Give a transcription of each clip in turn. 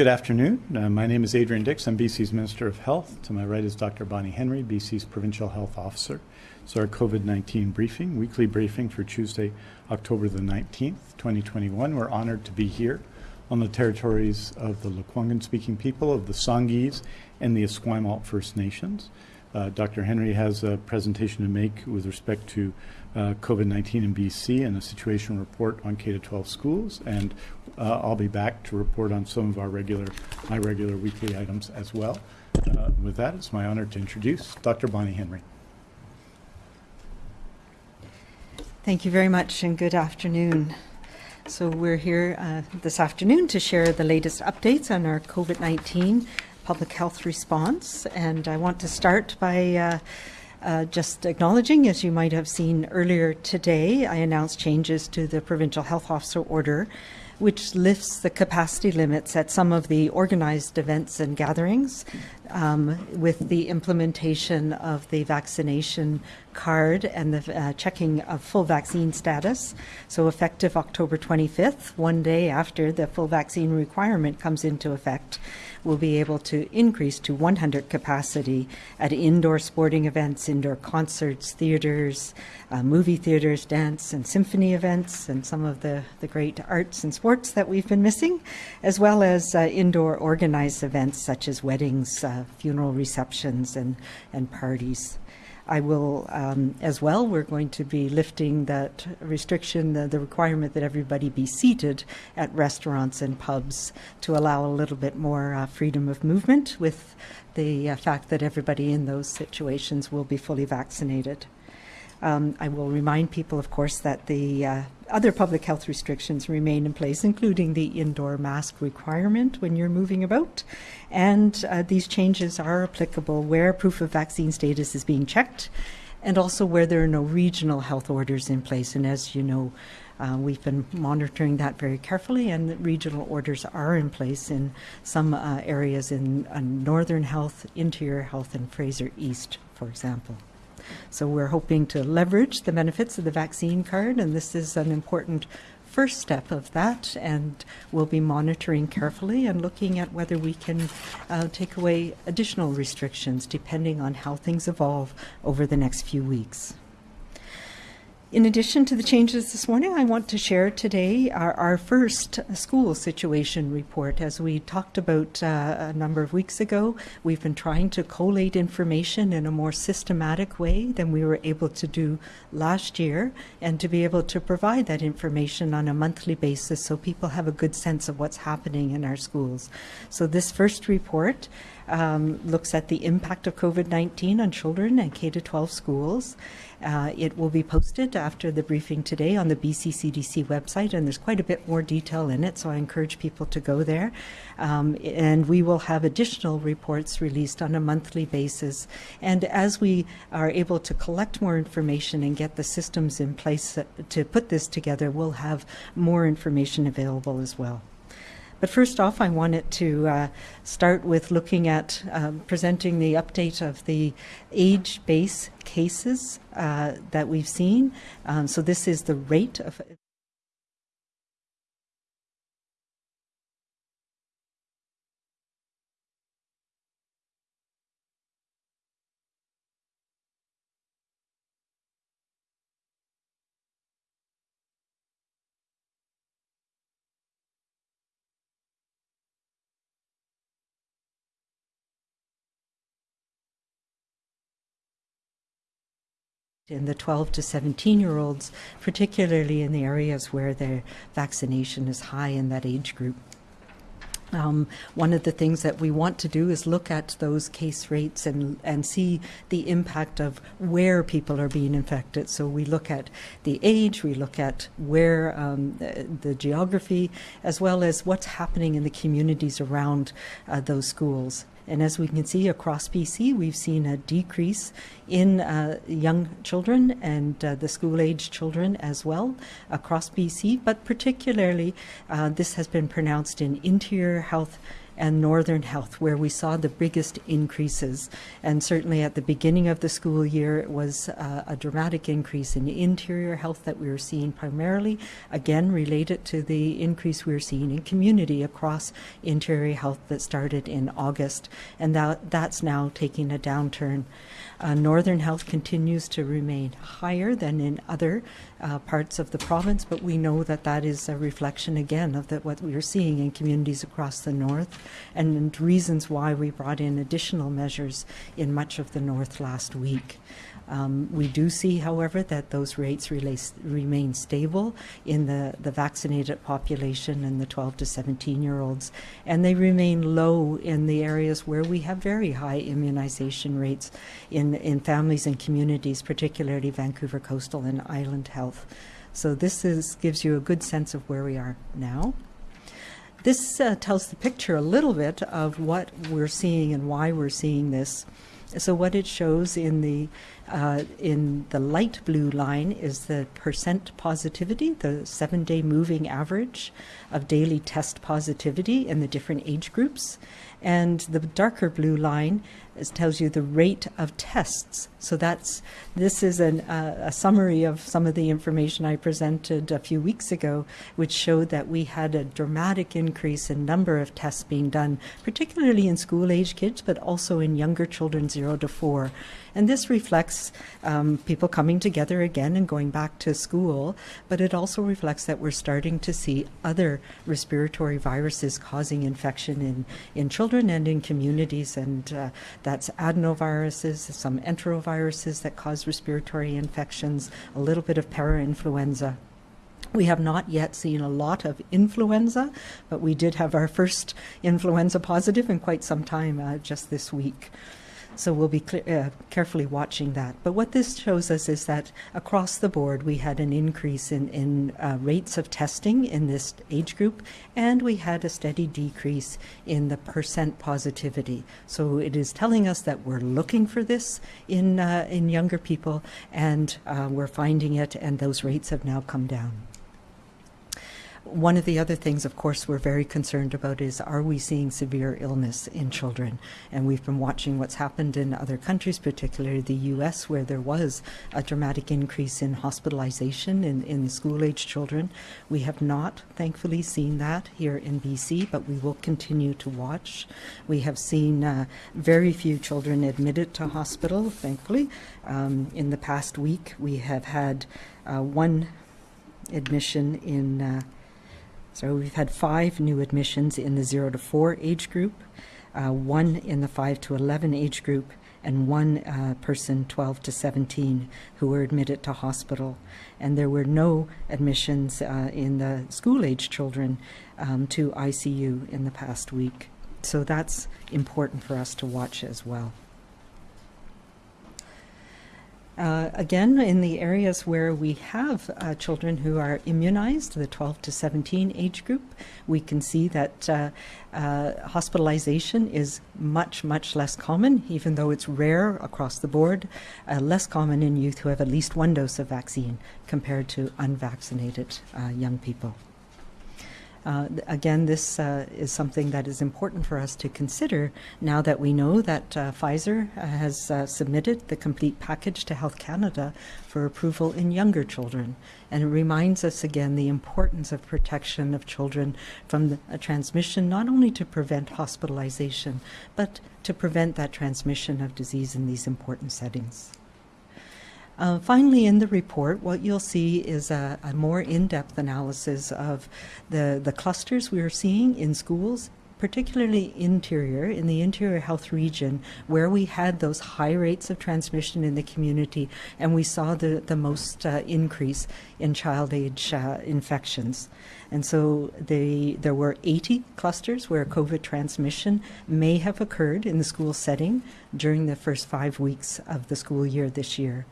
Good afternoon. Uh, my name is Adrian Dix. I'm BC's Minister of Health. To my right is Dr. Bonnie Henry, BC's Provincial Health Officer. It's our COVID-19 briefing, weekly briefing for Tuesday, October the 19th, 2021. We're honored to be here on the territories of the Lekwungen-speaking people of the Songhees and the Esquimalt First Nations. Uh, Dr. Henry has a presentation to make with respect to uh, COVID-19 in BC and a situation report on K-12 schools. And uh, I'll be back to report on some of our regular, my regular weekly items as well. With that, it's my honor to introduce Dr. Bonnie Henry. Thank you very much and good afternoon. So we're here uh, this afternoon to share the latest updates on our COVID-19 public health response. And I want to start by uh, uh, just acknowledging, as you might have seen earlier today, I announced changes to the Provincial Health Officer Order, which lifts the capacity limits at some of the organized events and gatherings um, with the implementation of the vaccination card and the uh, checking of full vaccine status. So effective October 25th, one day after the full vaccine requirement comes into effect, will be able to increase to 100 capacity at indoor sporting events, indoor concerts, theaters, uh, movie theaters, dance and symphony events, and some of the, the great arts and sports that we've been missing, as well as uh, indoor organized events such as weddings, uh, funeral receptions, and, and parties. I will, um, as well, we're going to be lifting that restriction, the, the, requirement that everybody be seated at restaurants and pubs to allow a little bit more uh, freedom of movement with the uh, fact that everybody in those situations will be fully vaccinated. Um, I will remind people, of course, that the uh, other public health restrictions remain in place, including the indoor mask requirement when you're moving about. And uh, these changes are applicable where proof of vaccine status is being checked and also where there are no regional health orders in place. And as you know, uh, we've been monitoring that very carefully, and regional orders are in place in some uh, areas in uh, Northern Health, Interior Health, and Fraser East, for example. So we're hoping to leverage the benefits of the vaccine card, and this is an important first step of that, and we'll be monitoring carefully and looking at whether we can uh, take away additional restrictions depending on how things evolve over the next few weeks. In addition to the changes this morning, I want to share today our, our first school situation report. As we talked about uh, a number of weeks ago, we've been trying to collate information in a more systematic way than we were able to do last year, and to be able to provide that information on a monthly basis so people have a good sense of what's happening in our schools. So this first report um, looks at the impact of COVID-19 on children and K-12 schools. Uh, it will be posted after the briefing today on the BC CDC website, and there's quite a bit more detail in it, so I encourage people to go there. Um, and we will have additional reports released on a monthly basis. And as we are able to collect more information and get the systems in place to put this together, we'll have more information available as well. But first off, I wanted to uh, start with looking at um, presenting the update of the age base cases uh, that we've seen. Um, so this is the rate of in the 12 to 17 year olds, particularly in the areas where their vaccination is high in that age group. Um, one of the things that we want to do is look at those case rates and, and see the impact of where people are being infected. So we look at the age, we look at where um, the, the, geography, as well as what's happening in the communities around uh, those schools. And as we can see across BC, we've seen a decrease in uh, young children and uh, the school-age children as well across BC, but particularly uh, this has been pronounced in interior health and Northern Health, where we saw the biggest increases. And certainly at the beginning of the school year, it was uh, a dramatic increase in interior health that we were seeing primarily, again, related to the increase we were seeing in community across interior health that started in August. And that, that's now taking a downturn. Uh, Northern Health continues to remain higher than in other uh, parts of the province, but we know that that is a reflection again of the, what we are seeing in communities across the north and reasons why we brought in additional measures in much of the north last week. Um, we do see, however, that those rates relace, remain stable in the, the vaccinated population and the 12 to 17 year olds, and they remain low in the areas where we have very high immunization rates in, in families and communities, particularly Vancouver Coastal and Island Health. So this is, gives you a good sense of where we are now. This uh, tells the picture a little bit of what we're seeing and why we're seeing this. So what it shows in the uh, in the light blue line is the percent positivity, the seven-day moving average of daily test positivity in the different age groups, and the darker blue line is, tells you the rate of tests. So that's this is an, uh, a summary of some of the information I presented a few weeks ago, which showed that we had a dramatic increase in number of tests being done, particularly in school-age kids, but also in younger children, zero to four. And this reflects um, people coming together again and going back to school, but it also reflects that we're starting to see other respiratory viruses causing infection in, in children and in communities. And uh, that's adenoviruses, some enteroviruses that cause respiratory infections, a little bit of parainfluenza. We have not yet seen a lot of influenza, but we did have our first influenza positive in quite some time uh, just this week. So we'll be uh, carefully watching that. But what this shows us is that across the board, we had an increase in, in uh, rates of testing in this age group, and we had a steady decrease in the percent positivity. So it is telling us that we're looking for this in, uh, in younger people, and uh, we're finding it, and those rates have now come down. One of the other things, of course, we're very concerned about is are we seeing severe illness in children? And we've been watching what's happened in other countries, particularly the US, where there was a dramatic increase in hospitalization in, in school age children. We have not, thankfully, seen that here in BC, but we will continue to watch. We have seen uh, very few children admitted to hospital, thankfully. Um, in the past week, we have had uh, one admission in. Uh, so we've had five new admissions in the 0 to 4 age group, uh, one in the 5 to 11 age group, and one uh, person 12 to 17 who were admitted to hospital. And there were no admissions uh, in the school age children um, to ICU in the past week. So that's important for us to watch as well. Uh, again, in the areas where we have uh, children who are immunized, the 12 to 17 age group, we can see that uh, uh, hospitalization is much, much less common, even though it's rare across the board, uh, less common in youth who have at least one dose of vaccine compared to unvaccinated uh, young people. Uh, again, this uh, is something that is important for us to consider now that we know that uh, Pfizer has uh, submitted the complete package to Health Canada for approval in younger children. And it reminds us again the importance of protection of children from a transmission, not only to prevent hospitalization, but to prevent that transmission of disease in these important settings. Uh, finally, in the report, what you'll see is a, a more in-depth analysis of the, the clusters we are seeing in schools particularly interior, in the interior health region, where we had those high rates of transmission in the community, and we saw the, the most uh, increase in child age uh, infections. And so they, there were 80 clusters where COVID transmission may have occurred in the school setting during the first five weeks of the school year this year.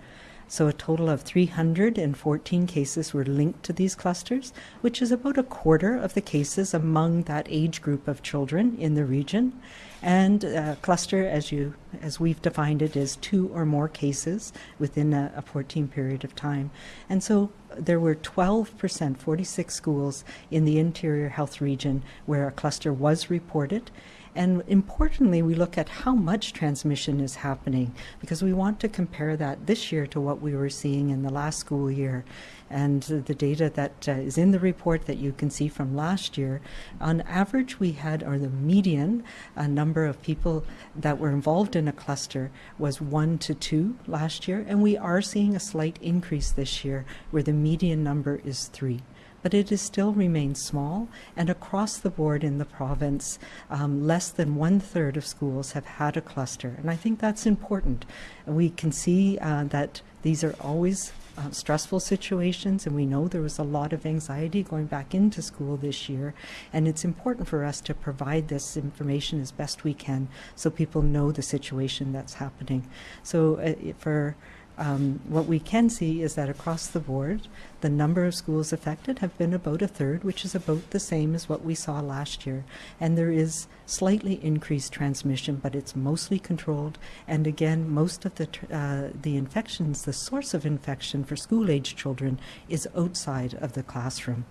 So a total of 314 cases were linked to these clusters, which is about a quarter of the cases among that age group of children in the region. And a cluster, as you as we've defined it, is two or more cases within a, a 14 period of time. And so there were 12%, 46 schools in the interior health region where a cluster was reported. And importantly, we look at how much transmission is happening because we want to compare that this year to what we were seeing in the last school year. And the data that uh, is in the report that you can see from last year, on average, we had, or the median uh, number of people that were involved in a cluster was one to two last year, and we are seeing a slight increase this year where the median number is three but it is still remains small. And across the board in the province, um, less than one third of schools have had a cluster. And I think that's important. We can see uh, that these are always uh, stressful situations, and we know there was a lot of anxiety going back into school this year. And it's important for us to provide this information as best we can so people know the situation that's happening. So, uh, for um, what we can see is that across the board, the number of schools affected have been about a third, which is about the same as what we saw last year. And there is slightly increased transmission, but it's mostly controlled. And again, most of the uh, the infections, the source of infection for school-age children, is outside of the classroom.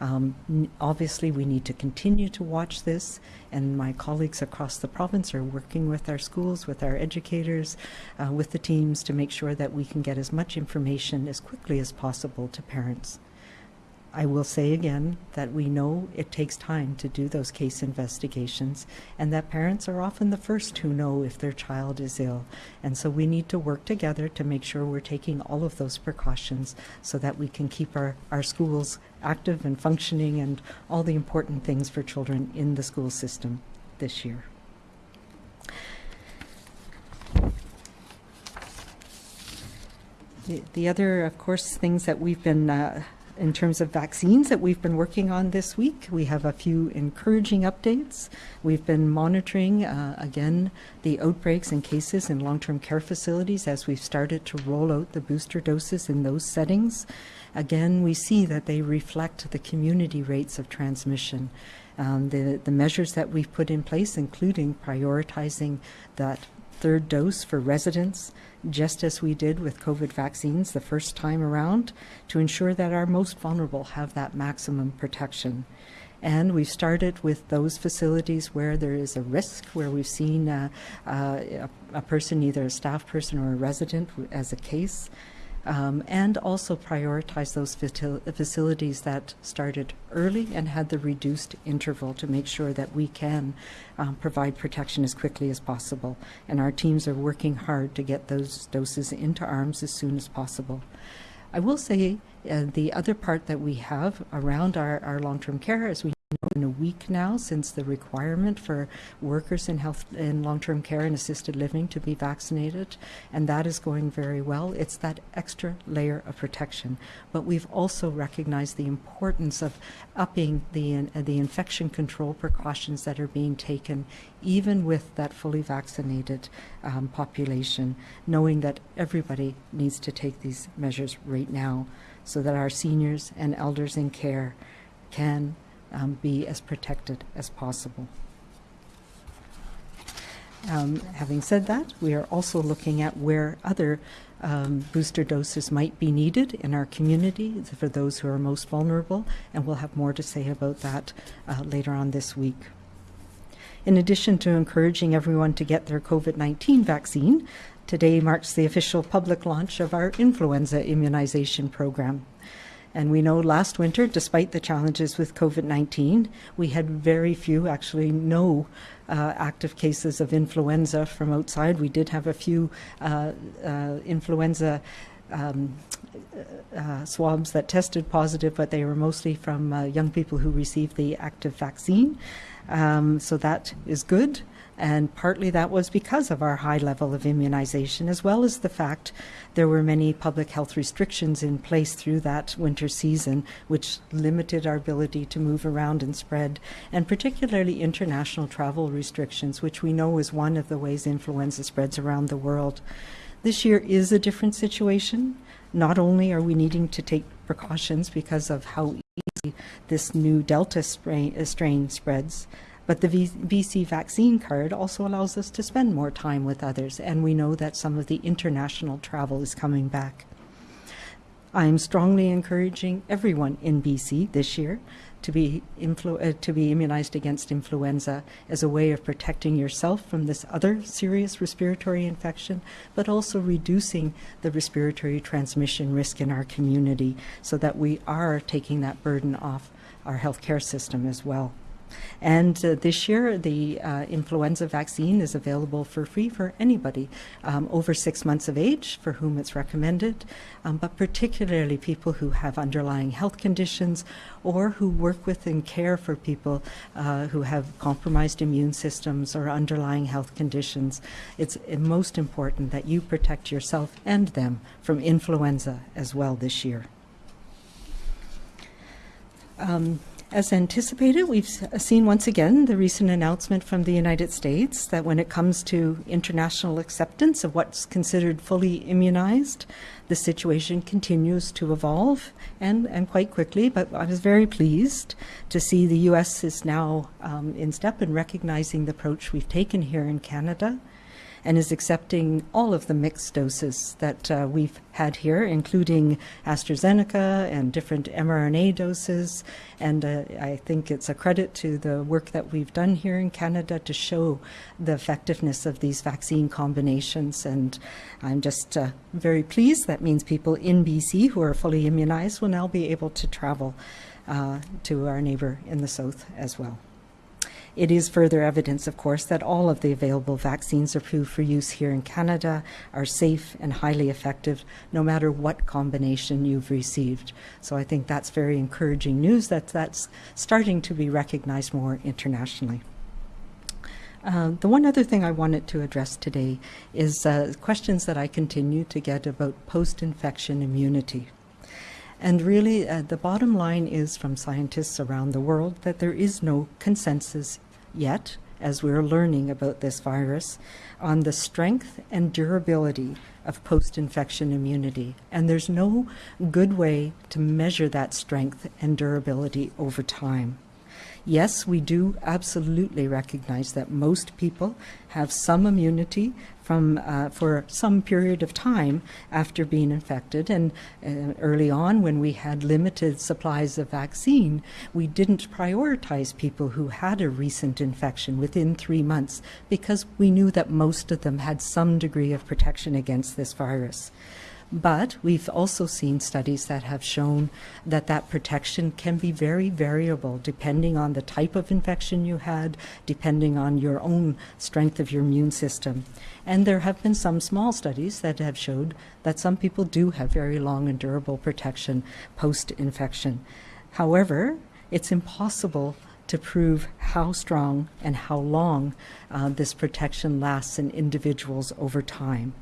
Um, obviously, we need to continue to watch this, and my colleagues across the province are working with our schools, with our educators, uh, with the teams to make sure that we can get as much information as quickly as possible to parents. I will say again that we know it takes time to do those case investigations and that parents are often the first who know if their child is ill. And so we need to work together to make sure we're taking all of those precautions so that we can keep our, our schools active and functioning and all the important things for children in the school system this year. The, the other, of course, things that we've been uh, in terms of vaccines that we've been working on this week. We have a few encouraging updates. We've been monitoring, uh, again, the outbreaks and cases in long term care facilities as we've started to roll out the booster doses in those settings. Again, we see that they reflect the community rates of transmission. Um, the, the measures that we've put in place, including prioritizing that third dose for residents, just as we did with COVID vaccines the first time around, to ensure that our most vulnerable have that maximum protection. And we've started with those facilities where there is a risk, where we've seen uh, uh, a, a person, either a staff person or a resident, as a case, um, and also prioritize those facilities that started early and had the reduced interval to make sure that we can um, provide protection as quickly as possible. And our teams are working hard to get those doses into arms as soon as possible. I will say uh, the other part that we have around our, our long-term care is we in a week now since the requirement for workers in health in long-term care and assisted living to be vaccinated and that is going very well. It's that extra layer of protection. But we've also recognized the importance of upping the uh, the infection control precautions that are being taken even with that fully vaccinated um, population knowing that everybody needs to take these measures right now so that our seniors and elders in care can um, be as protected as possible. Um, having said that, we are also looking at where other um, booster doses might be needed in our community for those who are most vulnerable, and we'll have more to say about that uh, later on this week. In addition to encouraging everyone to get their COVID 19 vaccine, today marks the official public launch of our influenza immunization program. And we know last winter, despite the challenges with COVID 19, we had very few, actually, no uh, active cases of influenza from outside. We did have a few uh, uh, influenza. Um, uh, swabs that tested positive, but they were mostly from uh, young people who received the active vaccine. Um, so that is good. And partly that was because of our high level of immunization, as well as the fact there were many public health restrictions in place through that winter season, which limited our ability to move around and spread, and particularly international travel restrictions, which we know is one of the ways influenza spreads around the world. This year is a different situation. Not only are we needing to take precautions because of how easy this new Delta strain, uh, strain spreads, but the BC vaccine card also allows us to spend more time with others, and we know that some of the international travel is coming back. I'm strongly encouraging everyone in BC this year to be, uh, to be immunized against influenza as a way of protecting yourself from this other serious respiratory infection, but also reducing the respiratory transmission risk in our community so that we are taking that burden off our healthcare system as well. And uh, this year, the uh, influenza vaccine is available for free for anybody um, over six months of age for whom it's recommended, um, but particularly people who have underlying health conditions or who work with and care for people uh, who have compromised immune systems or underlying health conditions. It's uh, most important that you protect yourself and them from influenza as well this year. Um, as anticipated, we've seen once again the recent announcement from the United States that when it comes to international acceptance of what's considered fully immunized, the situation continues to evolve and, and quite quickly. But I was very pleased to see the U.S. is now um, in step in recognizing the approach we've taken here in Canada and is accepting all of the mixed doses that uh, we've had here, including AstraZeneca and different mRNA doses. And uh, I think it's a credit to the work that we've done here in Canada to show the effectiveness of these vaccine combinations. And I'm just uh, very pleased. That means people in BC who are fully immunized will now be able to travel uh, to our neighbor in the south as well. It is further evidence, of course, that all of the available vaccines approved for use here in Canada are safe and highly effective, no matter what combination you've received. So I think that's very encouraging news that that's starting to be recognized more internationally. Uh, the one other thing I wanted to address today is uh, questions that I continue to get about post infection immunity. And really, uh, the bottom line is from scientists around the world that there is no consensus yet, as we're learning about this virus, on the strength and durability of post infection immunity. And there's no good way to measure that strength and durability over time. Yes, we do absolutely recognize that most people have some immunity from uh, for some period of time after being infected. And uh, early on, when we had limited supplies of vaccine, we didn't prioritize people who had a recent infection within three months because we knew that most of them had some degree of protection against this virus. But we've also seen studies that have shown that that protection can be very variable depending on the type of infection you had, depending on your own strength of your immune system. And there have been some small studies that have showed that some people do have very long and durable protection post-infection. However, it's impossible to prove how strong and how long uh, this protection lasts in individuals over time.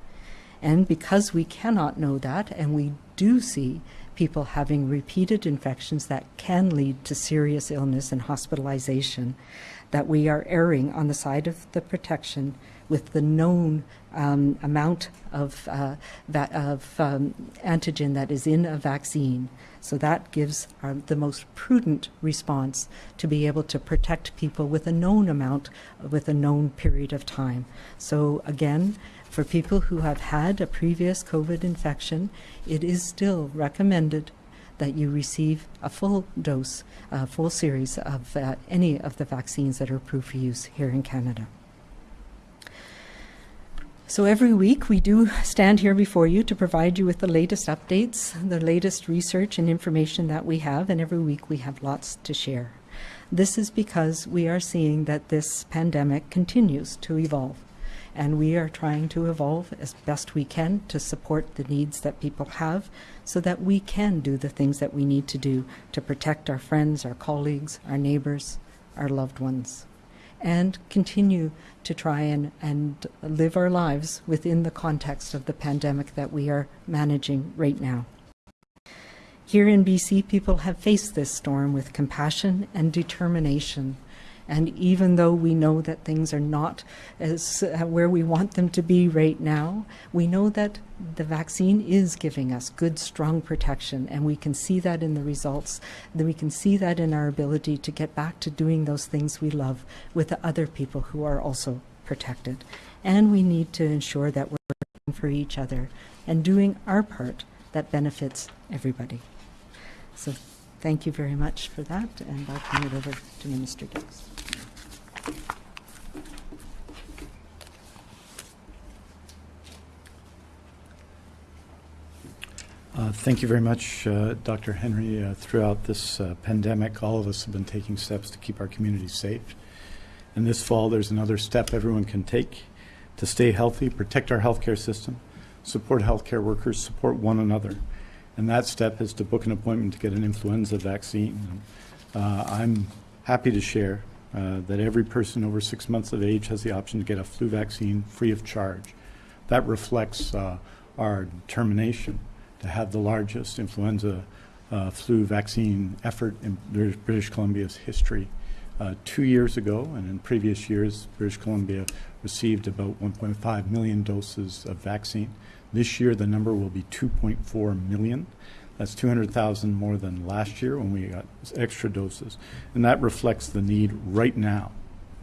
And because we cannot know that, and we do see people having repeated infections that can lead to serious illness and hospitalization, that we are erring on the side of the protection with the known um, amount of, uh, va- of um, antigen that is in a vaccine. So that gives our, the most prudent response to be able to protect people with a known amount, with a known period of time. So again, for people who have had a previous COVID infection, it is still recommended that you receive a full dose, a full series of uh, any of the vaccines that are approved for use here in Canada. So every week we do stand here before you to provide you with the latest updates, the latest research and information that we have, and every week we have lots to share. This is because we are seeing that this pandemic continues to evolve and we are trying to evolve as best we can to support the needs that people have so that we can do the things that we need to do to protect our friends, our colleagues, our neighbors, our loved ones, and continue to try and, and live our lives within the context of the pandemic that we are managing right now. Here in BC, people have faced this storm with compassion and determination and even though we know that things are not as uh, where we want them to be right now, we know that the vaccine is giving us good, strong protection, and we can see that in the results. Then we can see that in our ability to get back to doing those things we love with the other people who are also protected. And we need to ensure that we're working for each other and doing our part that benefits everybody. So Thank you very much for that, and I'll turn it over to Minister Dix. Uh, Thank you very much, uh, Dr. Henry. Uh, Throughout this uh, pandemic, all of us have been taking steps to keep our communities safe. And this fall, there's another step everyone can take to stay healthy, protect our healthcare system, support healthcare workers, support one another. And that step is to book an appointment to get an influenza vaccine. Uh, I'm happy to share uh, that every person over six months of age has the option to get a flu vaccine free of charge. That reflects uh, our determination to have the largest influenza uh, flu vaccine effort in British, Columbia's history. Uh, two years ago, and in previous years, British Columbia received about 1.5 million doses of vaccine. This year, the number will be 2.4 million. That's 200,000 more than last year when we got extra doses. And that reflects the need right now,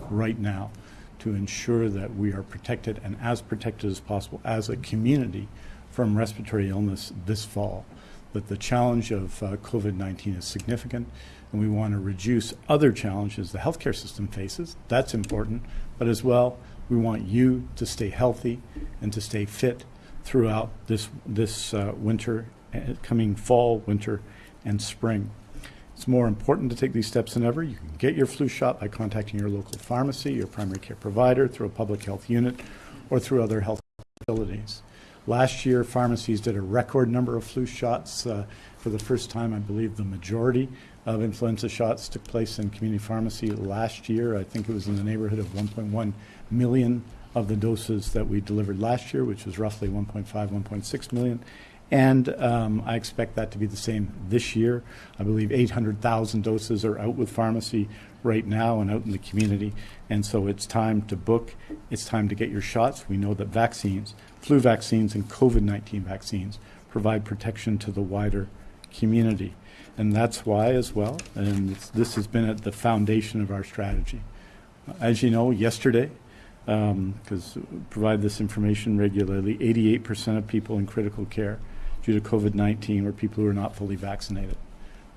right now, to ensure that we are protected and as protected as possible as a community from respiratory illness this fall. But the challenge of uh, COVID 19 is significant, and we want to reduce other challenges the healthcare system faces. That's important. But as well, we want you to stay healthy and to stay fit throughout this, this uh, winter, coming fall, winter, and spring. It's more important to take these steps than ever. You can get your flu shot by contacting your local pharmacy, your primary care provider, through a public health unit, or through other health facilities. Last year, pharmacies did a record number of flu shots. Uh, for the first time, I believe the majority of influenza shots took place in community pharmacy last year. I think it was in the neighborhood of 1.1 million of the doses that we delivered last year, which was roughly 1.5, 1.6 million. And um, I expect that to be the same this year. I believe 800,000 doses are out with pharmacy right now and out in the community. And so it's time to book. It's time to get your shots. We know that vaccines, flu vaccines and COVID 19 vaccines, provide protection to the wider community. And that's why, as well, and this has been at the foundation of our strategy. As you know, yesterday, because um, provide this information regularly, 88% of people in critical care due to COVID-19 were people who are not fully vaccinated.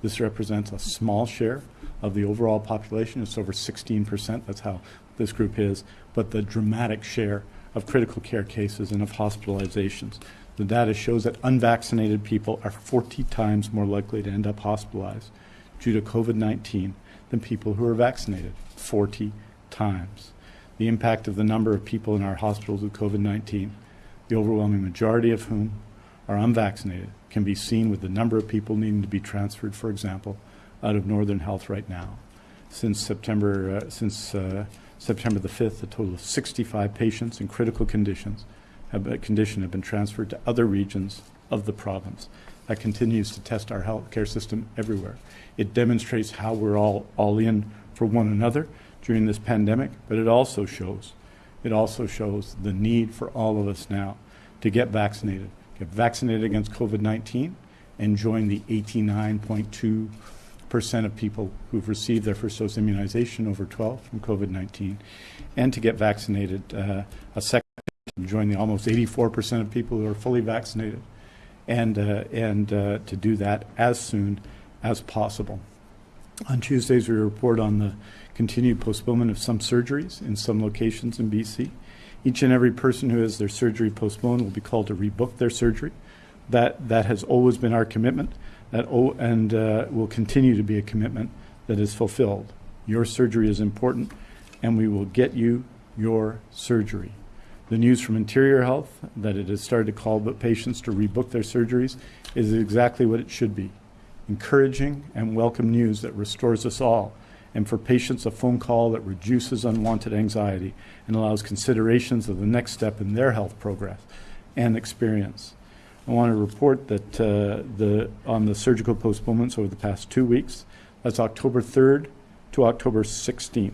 This represents a small share of the overall population. It's over 16%. That's how this group is. But the dramatic share of critical care cases and of hospitalizations. The data shows that unvaccinated people are 40 times more likely to end up hospitalized due to COVID-19 than people who are vaccinated. 40 times. The impact of the number of people in our hospitals with COVID-19, the overwhelming majority of whom are unvaccinated can be seen with the number of people needing to be transferred, for example, out of Northern Health right now. Since September, uh, since uh, September the 5th, a total of 65 patients in critical conditions have, uh, condition have been transferred to other regions of the province. That continues to test our healthcare system everywhere. It demonstrates how we're all, all in for one another during this pandemic, but it also shows, it also shows the need for all of us now to get vaccinated get vaccinated against COVID-19 and join the 89.2 percent of people who've received their first dose immunization over 12 from COVID-19, and to get vaccinated uh, a second, join the almost 84 percent of people who are fully vaccinated, and uh, and uh, to do that as soon as possible. On Tuesdays, we report on the continued postponement of some surgeries in some locations in BC. Each and every person who has their surgery postponed will be called to rebook their surgery. That, that has always been our commitment that, oh, and uh, will continue to be a commitment that is fulfilled. Your surgery is important, and we will get you your surgery. The news from Interior Health that it has started to call patients to rebook their surgeries is exactly what it should be encouraging and welcome news that restores us all and for patients a phone call that reduces unwanted anxiety and allows considerations of the next step in their health progress and experience. I want to report that uh, the, on the surgical postponements over the past two weeks, that's October 3rd to October 16th.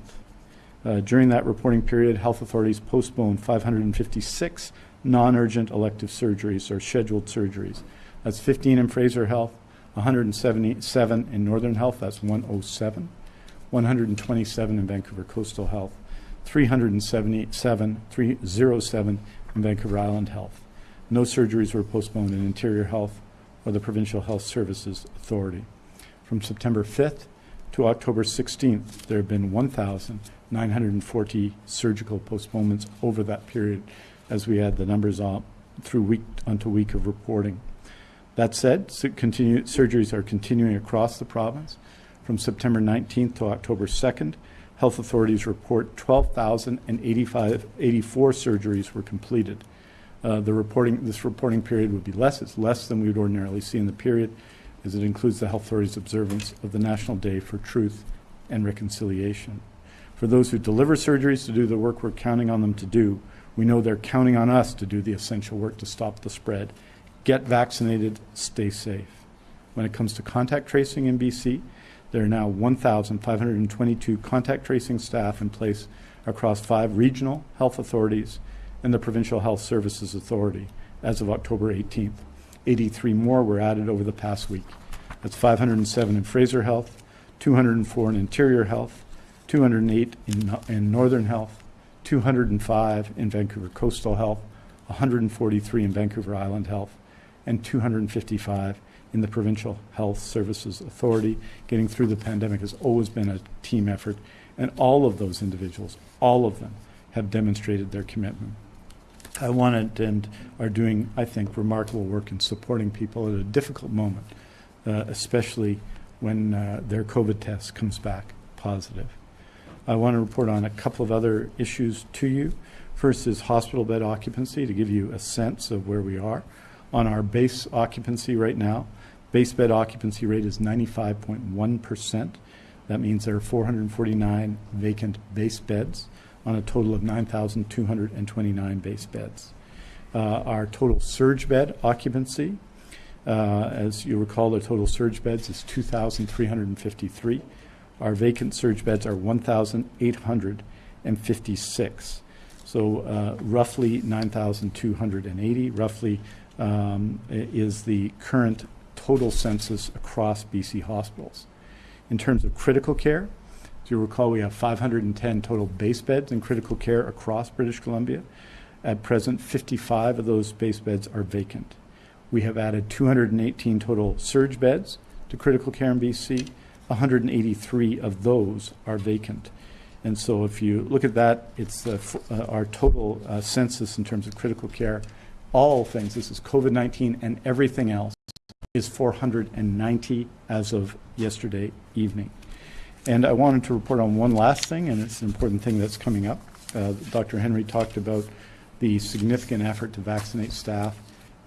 Uh, during that reporting period, health authorities postponed 556 non-urgent elective surgeries or scheduled surgeries. That's 15 in Fraser Health, 177 in Northern Health, that's 107. 127 in Vancouver Coastal Health, 377, 307 in Vancouver Island Health. No surgeries were postponed in Interior Health or the Provincial Health Services Authority. From September 5th to October 16th, there have been 1,940 surgical postponements over that period as we add the numbers up through week onto week of reporting. That said, continue, surgeries are continuing across the province. From September 19th to October 2nd, health authorities report 12,085 84 surgeries were completed. Uh, the reporting, this reporting period would be less. It's less than we would ordinarily see in the period, as it includes the health authorities' observance of the National Day for Truth and Reconciliation. For those who deliver surgeries to do the work we're counting on them to do, we know they're counting on us to do the essential work to stop the spread. Get vaccinated, stay safe. When it comes to contact tracing in BC, there are now 1,522 contact tracing staff in place across five regional health authorities and the Provincial Health Services Authority as of October 18th. 83 more were added over the past week. That's 507 in Fraser Health, 204 in Interior Health, 208 in, in Northern Health, 205 in Vancouver Coastal Health, 143 in Vancouver Island Health, and 255 in the Provincial Health Services Authority. Getting through the pandemic has always been a team effort, and all of those individuals, all of them, have demonstrated their commitment. I wanted and are doing, I think, remarkable work in supporting people at a difficult moment, uh, especially when uh, their COVID test comes back positive. I want to report on a couple of other issues to you. First is hospital bed occupancy to give you a sense of where we are. On our base occupancy right now, base bed occupancy rate is 95.1%. That means there are 449 vacant base beds on a total of 9,229 base beds. Uh, our total surge bed occupancy, uh, as you recall, the total surge beds is 2,353. Our vacant surge beds are 1,856. So uh, roughly 9,280, roughly um, is the current total census across BC hospitals. In terms of critical care, as you recall, we have 510 total base beds in critical care across British Columbia. At present, 55 of those base beds are vacant. We have added 218 total surge beds to critical care in BC. 183 of those are vacant. And so if you look at that, it's uh, uh, our total uh, census in terms of critical care, all things, this is COVID-19 and everything else, is 490 as of yesterday evening. And I wanted to report on one last thing, and it's an important thing that's coming up. Uh, Dr. Henry talked about the significant effort to vaccinate staff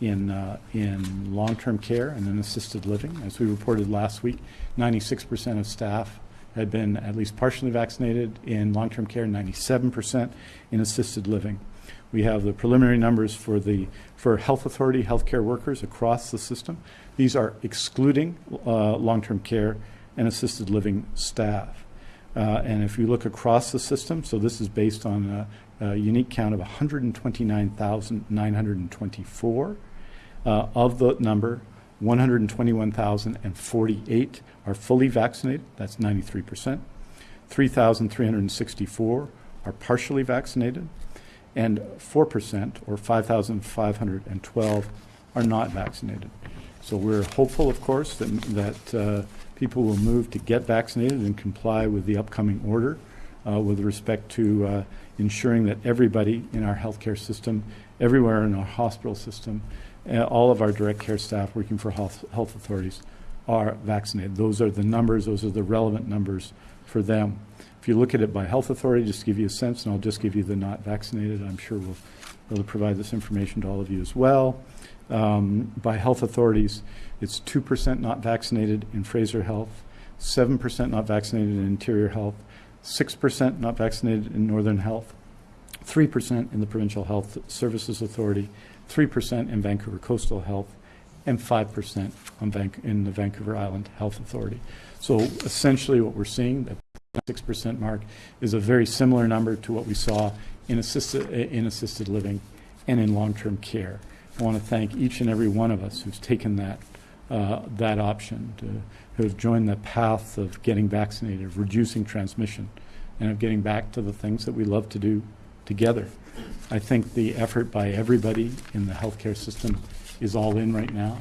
in, uh, in long-term care and in assisted living. As we reported last week, 96% of staff had been at least partially vaccinated in long-term care, 97% in assisted living. We have the preliminary numbers for the for health authority healthcare workers across the system. These are excluding uh, long-term care and assisted living staff. Uh, and if you look across the system, so this is based on a, a unique count of 129,924. Uh, of the number, 121,048 are fully vaccinated. That's 93%. 3,364 are partially vaccinated and 4%, or 5,512, are not vaccinated. So we're hopeful, of course, that, that uh, people will move to get vaccinated and comply with the upcoming order uh, with respect to uh, ensuring that everybody in our healthcare system, everywhere in our hospital system, uh, all of our direct care staff working for health, health authorities are vaccinated. Those are the numbers, those are the relevant numbers for them. If you look at it by health authority, just to give you a sense, and I'll just give you the not vaccinated, I'm sure we'll, we'll provide this information to all of you as well. Um, by health authorities, it's 2% not vaccinated in Fraser Health, 7% not vaccinated in Interior Health, 6% not vaccinated in Northern Health, 3% in the Provincial Health Services Authority, 3% in Vancouver Coastal Health, and 5% in the Vancouver Island Health Authority. So essentially what we're seeing, that 6% mark, is a very similar number to what we saw in assisted, in assisted living and in long-term care. I want to thank each and every one of us who's taken that, uh, that option, to, who have joined the path of getting vaccinated, of reducing transmission, and of getting back to the things that we love to do together. I think the effort by everybody in the healthcare system is all in right now,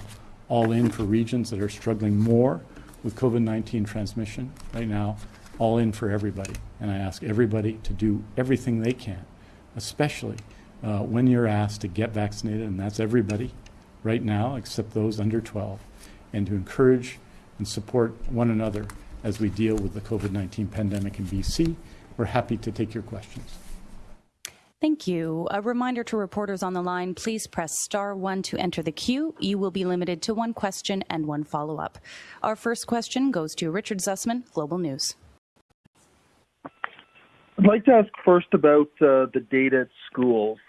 all in for regions that are struggling more with COVID-19 transmission right now, all in for everybody. And I ask everybody to do everything they can, especially uh, when you're asked to get vaccinated, and that's everybody right now, except those under 12, and to encourage and support one another as we deal with the COVID-19 pandemic in BC. We're happy to take your questions. Thank you. A reminder to reporters on the line, please press star one to enter the queue. You will be limited to one question and one follow-up. Our first question goes to Richard Zussman, Global News. I'd like to ask first about uh, the data at schools.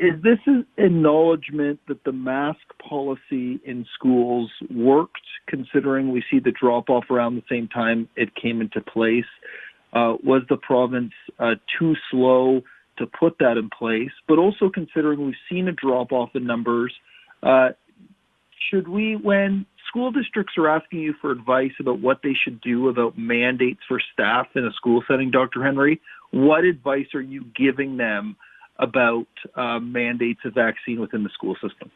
Is this an acknowledgement that the mask policy in schools worked, considering we see the drop off around the same time it came into place? Uh, was the province uh, too slow to put that in place? But also considering we've seen a drop off in numbers, uh, should we, when school districts are asking you for advice about what they should do about mandates for staff in a school setting, Dr. Henry, what advice are you giving them about uh, mandates of vaccine within the school system?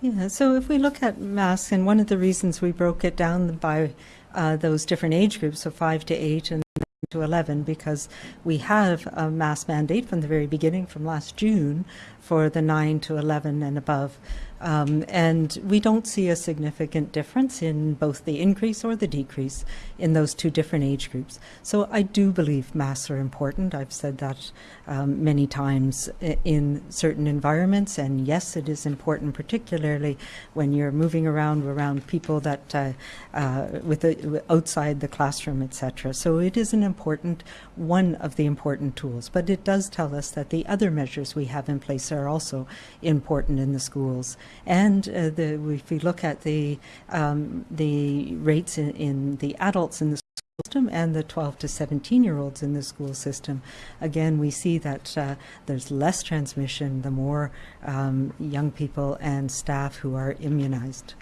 Yeah, so if we look at masks, and one of the reasons we broke it down by uh, those different age groups, so five to eight and to 11, because we have a mask mandate from the very beginning, from last June, for the 9 to 11 and above. Um, and we don't see a significant difference in both the increase or the decrease in those two different age groups. So I do believe masks are important. I've said that um, many times in certain environments, and yes, it is important, particularly when you're moving around around people that uh, uh, with outside the classroom, etc. So it is an important one of the important tools. But it does tell us that the other measures we have in place are also important in the schools. And uh, the, if we look at the um, the rates in, in the adults in the school system and the 12 to 17 year olds in the school system, again, we see that uh, there's less transmission the more um, young people and staff who are immunized.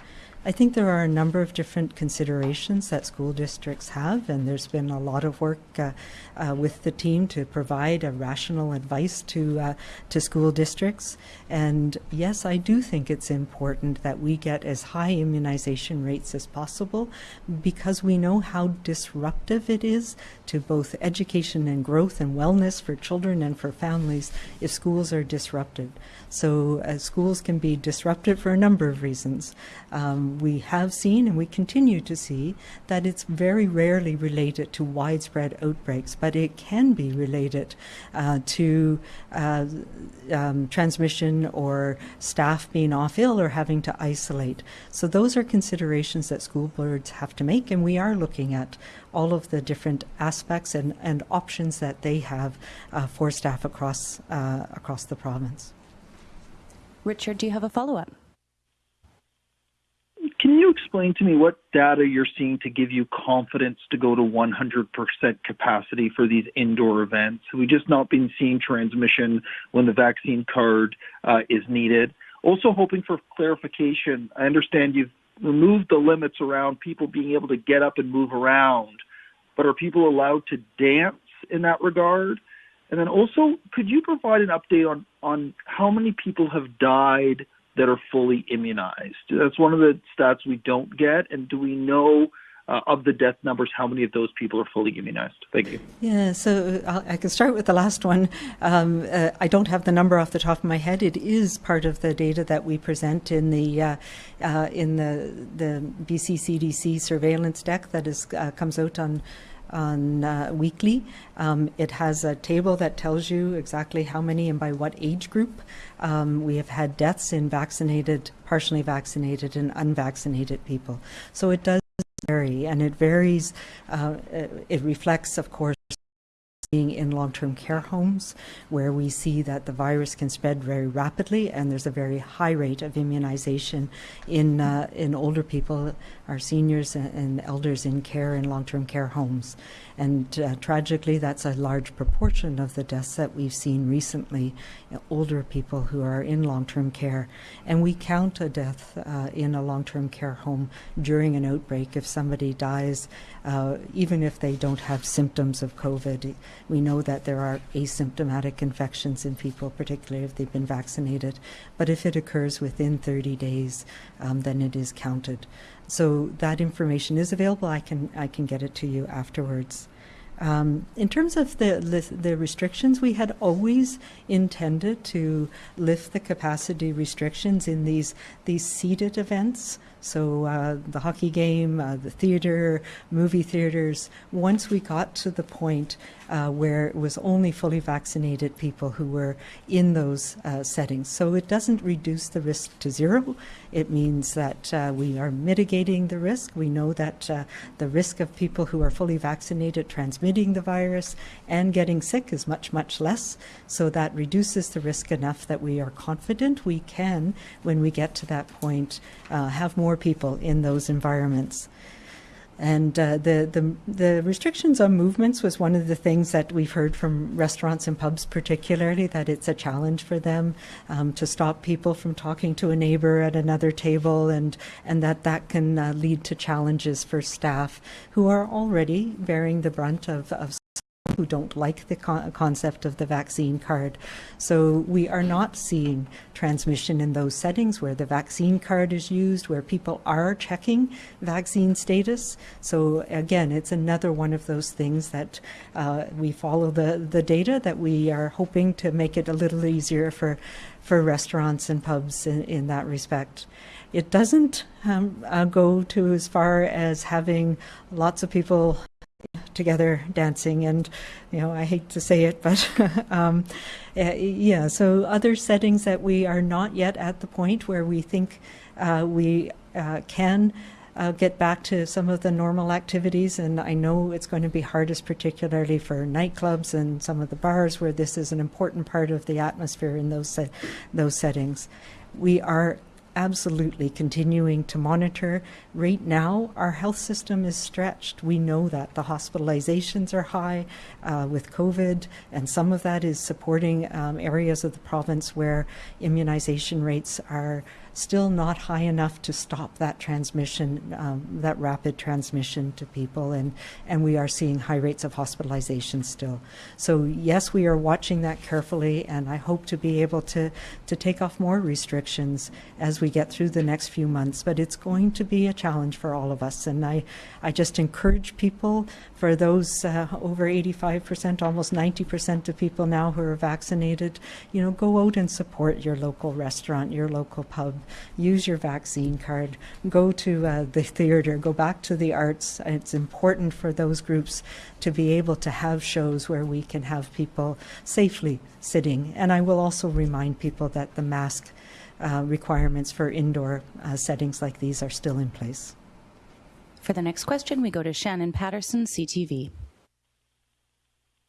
I think there are a number of different considerations that school districts have, and there's been a lot of work uh, uh, with the team to provide a rational advice to uh, to school districts. And yes, I do think it's important that we get as high immunization rates as possible, because we know how disruptive it is to both education and growth and wellness for children and for families if schools are disrupted. So uh, schools can be disrupted for a number of reasons. Um, we have seen and we continue to see that it's very rarely related to widespread outbreaks, but it can be related uh, to uh, um, transmission or staff being off ill or having to isolate. So those are considerations that school boards have to make, and we are looking at all of the different aspects and, and options that they have uh, for staff across uh, across the province. Richard, do you have a follow up? Can you explain to me what data you're seeing to give you confidence to go to 100% capacity for these indoor events? We just not been seeing transmission when the vaccine card uh, is needed. Also, hoping for clarification. I understand you've removed the limits around people being able to get up and move around, but are people allowed to dance in that regard? And then also, could you provide an update on, on how many people have died that are fully immunized? That's one of the stats we don't get. And do we know uh, of the death numbers, how many of those people are fully immunized? Thank you. Yeah, so uh, i can start with the last one. Um, uh, I don't have the number off the top of my head. It is part of the data that we present in the uh, uh in the the BC CDC surveillance deck that is uh, comes out on on uh, weekly. Um, it has a table that tells you exactly how many and by what age group. Um, we have had deaths in vaccinated, partially vaccinated, and unvaccinated people. So it does vary, and it varies. Uh, it reflects, of course, being in long-term care homes where we see that the virus can spread very rapidly and there's a very high rate of immunization in uh, in older people our seniors and elders in care in long-term care homes and uh, tragically that's a large proportion of the deaths that we've seen recently older people who are in long-term care and we count a death uh, in a long-term care home during an outbreak if somebody dies uh, even if they don't have symptoms of COVID We know that there are asymptomatic infections in people, particularly if they've been vaccinated. But if it occurs within 30 days, um, then it is counted. So that information is available. I can I can get it to you afterwards. Um, in terms of the, the restrictions, we had always intended to lift the capacity restrictions in these these seated events. So uh, the hockey game, uh, the theater, movie theaters. Once we got to the point uh, where it was only fully vaccinated people who were in those uh, settings, so it doesn't reduce the risk to zero. It means that uh, we are mitigating the risk. We know that uh, the risk of people who are fully vaccinated transmitting the virus and getting sick is much much less. So that reduces the risk enough that we are confident we can, when we get to that point, have more more people in those environments. And uh, the, the, the restrictions on movements was one of the things that we've heard from restaurants and pubs, particularly that it's a challenge for them um, to stop people from talking to a neighbor at another table, and and that that can uh, lead to challenges for staff who are already bearing the brunt of, of who don't like the con concept of the vaccine card. So we are not seeing transmission in those settings where the vaccine card is used, where people are checking vaccine status. So again, it's another one of those things that uh, we follow the, the data that we are hoping to make it a little easier for, for restaurants and pubs in, in that respect. It doesn't um, uh, go to as far as having lots of people together dancing and you know i hate to say it but um, yeah so other settings that we are not yet at the point where we think uh, we uh, can uh, get back to some of the normal activities and i know it's going to be hardest particularly for nightclubs and some of the bars where this is an important part of the atmosphere in those se those settings. We are absolutely continuing to monitor. Right now, our health system is stretched. We know that the hospitalizations are high uh, with COVID, and some of that is supporting um, areas of the province where immunization rates are still not high enough to stop that transmission, um, that rapid transmission to people, and, and we are seeing high rates of hospitalization still. So yes, we are watching that carefully, and I hope to be able to, to take off more restrictions as we get through the next few months, but it's going to be a challenge for all of us, and I, I just encourage people, for those uh, over 85%, almost 90% of people now who are vaccinated, you know, go out and support your local restaurant, your local pub, use your vaccine card, go to uh, the theater, go back to the arts. It's important for those groups to be able to have shows where we can have people safely sitting. And I will also remind people that the mask uh, requirements for indoor uh, settings like these are still in place. For the next question, we go to Shannon Patterson, CTV.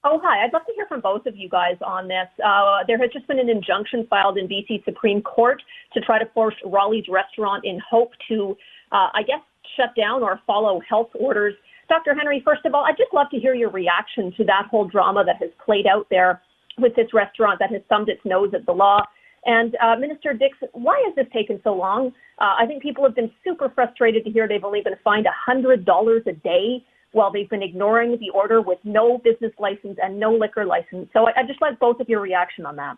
Oh, hi. I'd love to hear from both of you guys on this. Uh, there has just been an injunction filed in BC Supreme Court to try to force Rolly's restaurant in Hope to, uh, I guess, shut down or follow health orders. Dr. Henry, first of all, I'd just love to hear your reaction to that whole drama that has played out there with this restaurant that has thumbed its nose at the law. And uh, Minister Dix, why has this taken so long? Uh, I think people have been super frustrated to hear they've only been fined $100 a day while they've been ignoring the order with no business license and no liquor license. So I, I just like both of your reaction on that.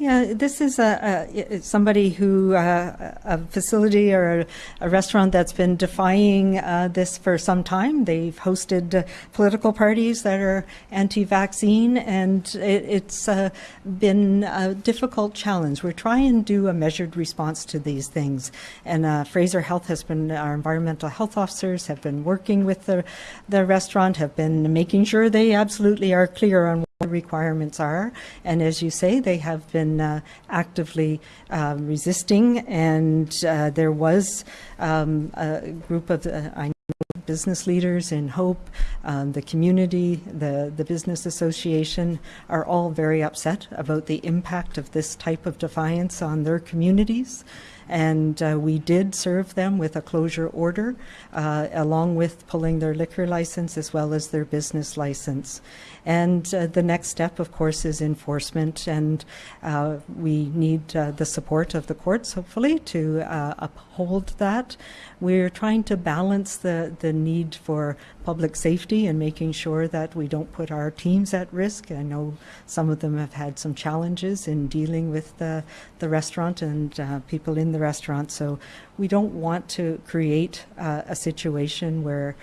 Yeah, this is a, a somebody who uh, a facility or a, a, restaurant that's been defying uh, this for some time. They've hosted uh, political parties that are anti-vaccine, and it, has uh, been a difficult challenge. We're trying to do a measured response to these things, and uh, Fraser Health has been our environmental health officers have been working with the the restaurant, have been making sure they absolutely are clear on requirements are. And as you say, they have been uh, actively uh, resisting. And uh, there was um, a group of, uh, I know, business leaders in Hope, um, the community, the, the business association are all very upset about the impact of this type of defiance on their communities and uh, we did serve them with a closure order uh, along with pulling their liquor license as well as their business license. And uh, the next step, of course, is enforcement, and uh, we need uh, the support of the courts, hopefully, to uh, uphold that. We're trying to balance the, the need for public safety and making sure that we don't put our teams at risk. I know some of them have had some challenges in dealing with the, the restaurant and uh, people in the restaurant. So we don't want to create uh, a situation where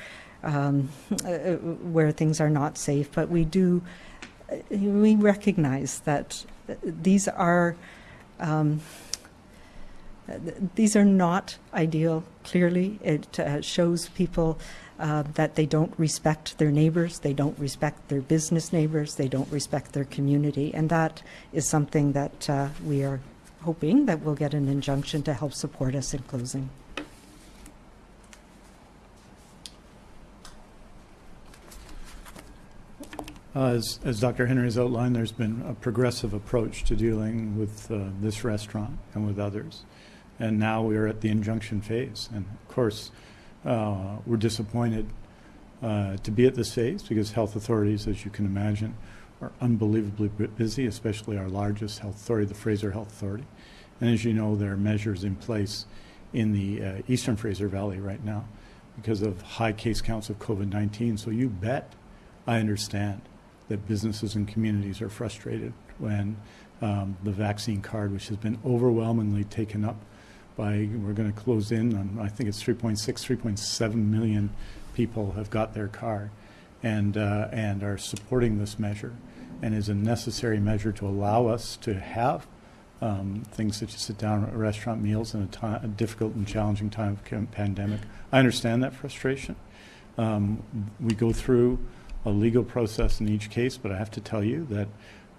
um, uh, where things are not safe, but we do uh, we recognize that these are um, these are not ideal. Clearly, it uh, shows people uh, that they don't respect their neighbors, they don't respect their business neighbors, they don't respect their community, and that is something that uh, we are hoping that we'll get an injunction to help support us in closing. Uh, As, as Dr. Henry has outlined, there's been a progressive approach to dealing with uh, this restaurant and with others. And now we are at the injunction phase. And of course, uh, we're disappointed uh, to be at this phase because health authorities, as you can imagine, are unbelievably busy, especially our largest health authority, the Fraser Health Authority. And as you know, there are measures in place in the uh, Eastern Fraser Valley right now because of high case counts of COVID 19. So you bet I understand that businesses and communities are frustrated when um, the vaccine card, which has been overwhelmingly taken up by, we're going to close in on, I think it's 3.6, 3.7 million people have got their card and, uh, and are supporting this measure and is a necessary measure to allow us to have um, things such as sit down restaurant meals in a, a difficult and challenging time of pandemic. I understand that frustration. Um, we go through a legal process in each case, but I have to tell you that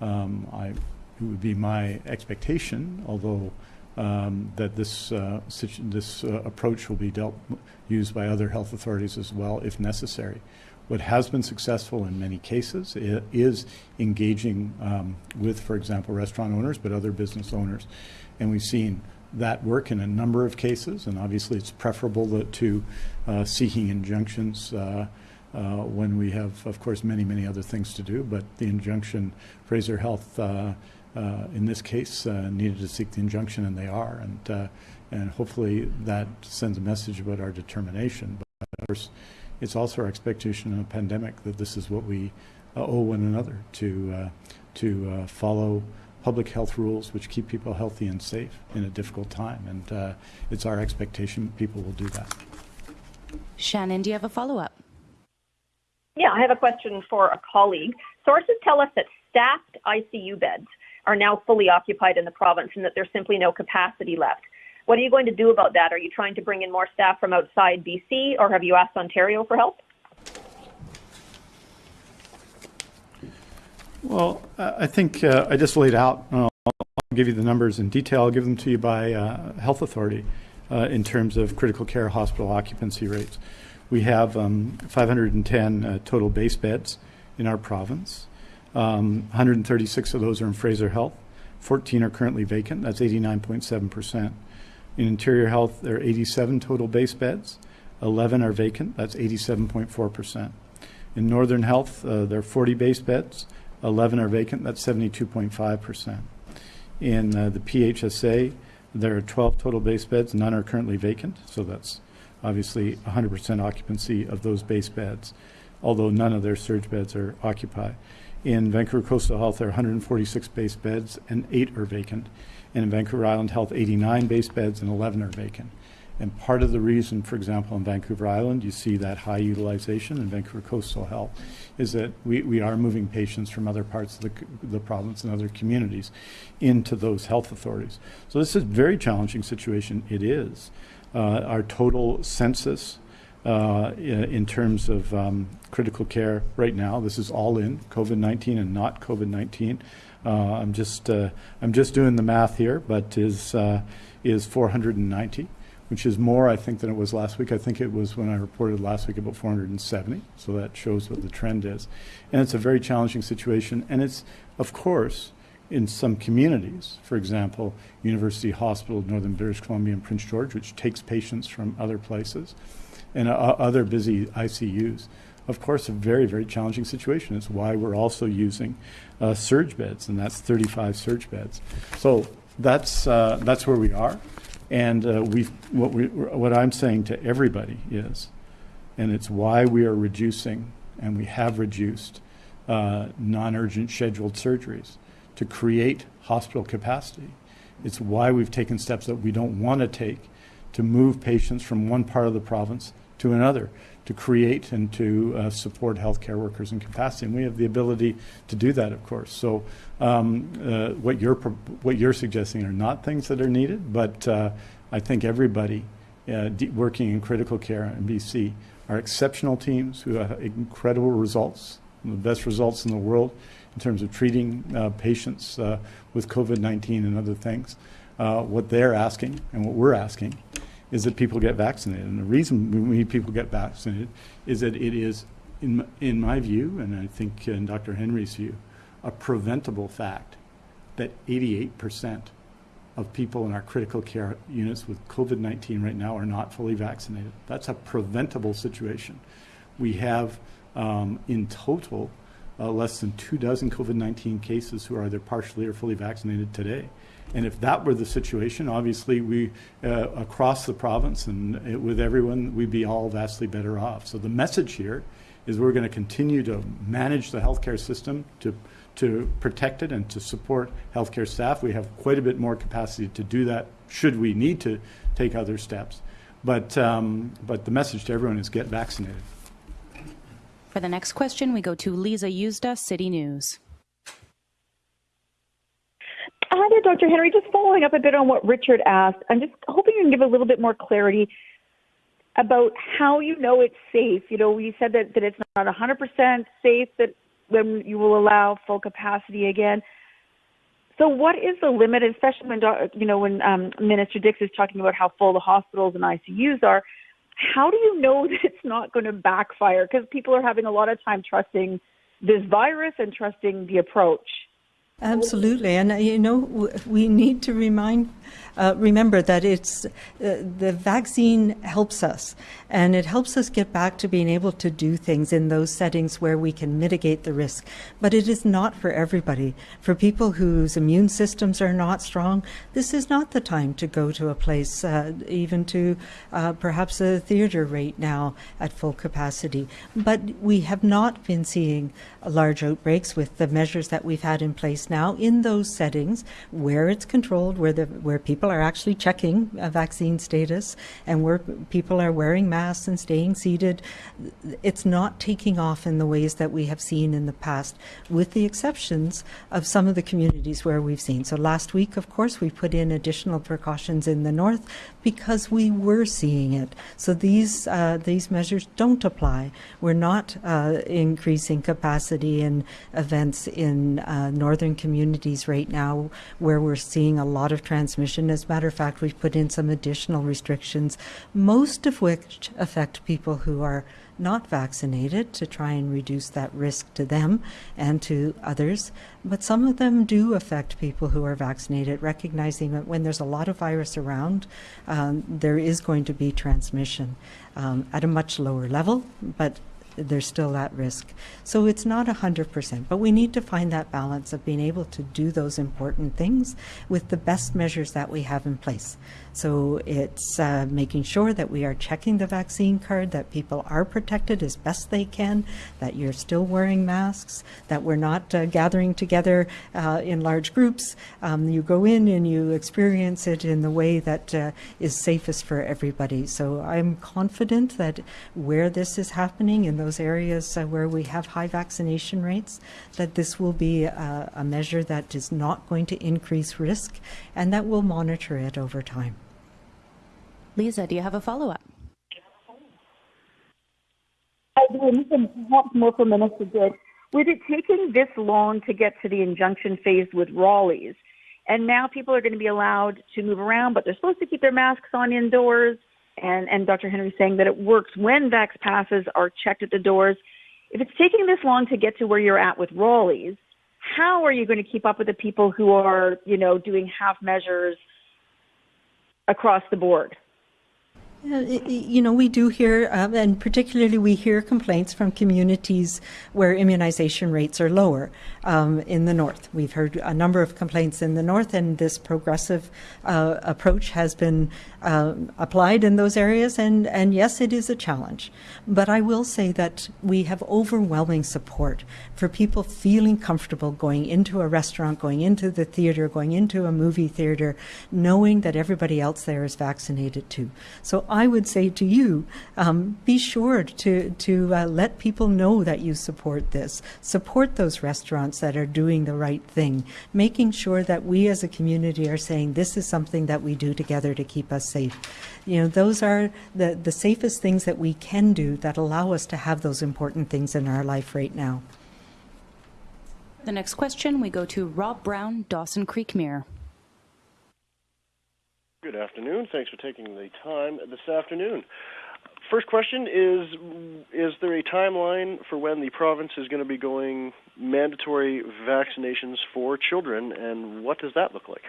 um, I, it would be my expectation, although um, that this uh, this uh, approach will be dealt used by other health authorities as well, if necessary. What has been successful in many cases is engaging um, with, for example, restaurant owners, but other business owners, and we've seen that work in a number of cases. And obviously, it's preferable to, to uh, seeking injunctions. Uh, when we have, of course, many, many other things to do. But the injunction, Fraser Health, uh, uh, in this case, uh, needed to seek the injunction, and they are. And, uh, and hopefully that sends a message about our determination. But of course, it's also our expectation in a pandemic that this is what we owe one another to, to follow public health rules which keep people healthy and safe in a difficult time. And uh, it's our expectation people will do that. Shannon, do you have a follow up? Yeah, I have a question for a colleague. Sources tell us that staffed ICU beds are now fully occupied in the province and that there's simply no capacity left. What are you going to do about that? Are you trying to bring in more staff from outside BC or have you asked Ontario for help? Well, I think uh, I just laid out, uh, I'll give you the numbers in detail. I'll give them to you by uh, health authority uh, in terms of critical care hospital occupancy rates. We have um, 510 uh, total base beds in our province. Um, 136 of those are in Fraser Health. 14 are currently vacant. That's 89.7%. In Interior Health, there are 87 total base beds. 11 are vacant. That's 87.4%. In Northern Health, uh, there are 40 base beds. 11 are vacant. That's 72.5%. In uh, the PHSA, there are 12 total base beds. None are currently vacant. So that's obviously 100% occupancy of those base beds, although none of their surge beds are occupied. In Vancouver Coastal Health, there are 146 base beds and eight are vacant. And in Vancouver Island Health, 89 base beds and 11 are vacant. And part of the reason, for example, in Vancouver Island, you see that high utilization in Vancouver Coastal Health is that we, we are moving patients from other parts of the, the province and other communities into those health authorities. So this is a very challenging situation. It is. Uh, our total census uh, in terms of um, critical care right now, this is all in COVID-19 and not COVID-19. Uh, I'm just I'm just doing the math here, but is is 490 which is more, I think, than it was last week. I think it was when I reported last week about 470. So that shows what the trend is. And it's a very challenging situation. And it's, of course, in some communities, for example, University Hospital Northern British Columbia and Prince George, which takes patients from other places, and uh, other busy ICUs. Of course, a very, very challenging situation. It's why we're also using uh, surge beds, and that's 35 surge beds. So that's, uh, that's where we are. And uh, we, what, we, what I'm saying to everybody is, And it's why we are reducing, and we have reduced, uh, non-urgent scheduled surgeries to create hospital capacity. It's why we've taken steps that we don't want to take to move patients from one part of the province to another, to create and to uh, support healthcare workers in capacity. And we have the ability to do that, of course. So um, uh, what you're what you're suggesting are not things that are needed, but uh, I think everybody uh, working in critical care in BC are exceptional teams who have incredible results, the best results in the world in terms of treating uh, patients uh, with COVID-19 and other things. Uh, what they're asking and what we're asking is that people get vaccinated. And the reason we need people get vaccinated is that it is, in, in my view, and I think in Dr. Henry's view, a preventable fact that 88% of people in our critical care units with COVID 19 right now are not fully vaccinated. That's a preventable situation. We have, um, in total, uh, less than two dozen COVID 19 cases who are either partially or fully vaccinated today. And if that were the situation, obviously we, uh, across the province and it, with everyone, we'd be all vastly better off. So the message here is we're going to continue to manage the healthcare system to to protect it and to support healthcare staff. We have quite a bit more capacity to do that should we need to take other steps. But, um, but the message to everyone is get vaccinated. For the next question, we go to Lisa Yuzda, City News. Hi there, Dr. Henry. Just following up a bit on what Richard asked, I'm just hoping you can give a little bit more clarity about how you know it's safe. You know, you said that, that it's not 100% safe, that when you will allow full capacity again. So, what is the limit, especially when you know when um, Minister Dix is talking about how full the hospitals and ICUs are? How do you know that it's not going to backfire? Because people are having a lot of time trusting this virus and trusting the approach. Absolutely, and uh, you know we need to remind, uh, remember that it's uh, the vaccine helps us, and it helps us get back to being able to do things in those settings where we can mitigate the risk. But it is not for everybody. For people whose immune systems are not strong, this is not the time to go to a place, uh, even to uh, perhaps a theater right now at full capacity. But we have not been seeing large outbreaks with the measures that we've had in place now in those settings where it's controlled, where the where people are actually checking a vaccine status and where people are wearing masks and staying seated. It's not taking off in the ways that we have seen in the past, with the exceptions of some of the communities where we've seen. So last week, of course, we put in additional precautions in the north because we were seeing it. So these uh, these measures don't apply. We're not uh, increasing capacity in events in uh, northern communities right now where we're seeing a lot of transmission. As a matter of fact, we've put in some additional restrictions, most of which affect people who are not vaccinated to try and reduce that risk to them and to others. But some of them do affect people who are vaccinated, recognizing that when there's a lot of virus around, um, there is going to be transmission um, at a much lower level, but there's still that risk. So it's not 100%, but we need to find that balance of being able to do those important things with the best measures that we have in place. So it's uh, making sure that we are checking the vaccine card, that people are protected as best they can, that you're still wearing masks, that we're not uh, gathering together uh, in large groups. Um, you go in and you experience it in the way that uh, is safest for everybody. So I'm confident that where this is happening in those areas uh, where we have high vaccination rates, that this will be a, a measure that is not going to increase risk and that we'll monitor it over time. Lisa, do you have a follow up? I do. more for Minister Dix. With it taking this long to get to the injunction phase with Rolly's, and now people are going to be allowed to move around, but they're supposed to keep their masks on indoors. And, and Dr. Henry saying that it works when vax passes are checked at the doors. If it's taking this long to get to where you're at with Rolly's, how are you going to keep up with the people who are, you know, doing half measures across the board? Uh, You know, we do hear, um, and particularly we hear complaints from communities where immunization rates are lower um, in the north. We've heard a number of complaints in the north, and this progressive uh, approach has been um, applied in those areas. And, and yes, it is a challenge. But I will say that we have overwhelming support for people feeling comfortable going into a restaurant, going into the theater, going into a movie theater, knowing that everybody else there is vaccinated too. So I would say to you, um, be sure to to uh, let people know that you support this. Support those restaurants that are doing the right thing, making sure that we as a community are saying this is something that we do together to keep us safe. You know, those are the the safest things that we can do that allow us to have those important things in our life right now. The next question, we go to Rob Brown, Dawson Creek Mirror. Good afternoon. Thanks for taking the time this afternoon. First question is Is there a timeline for when the province is going to be going mandatory vaccinations for children, and what does that look like?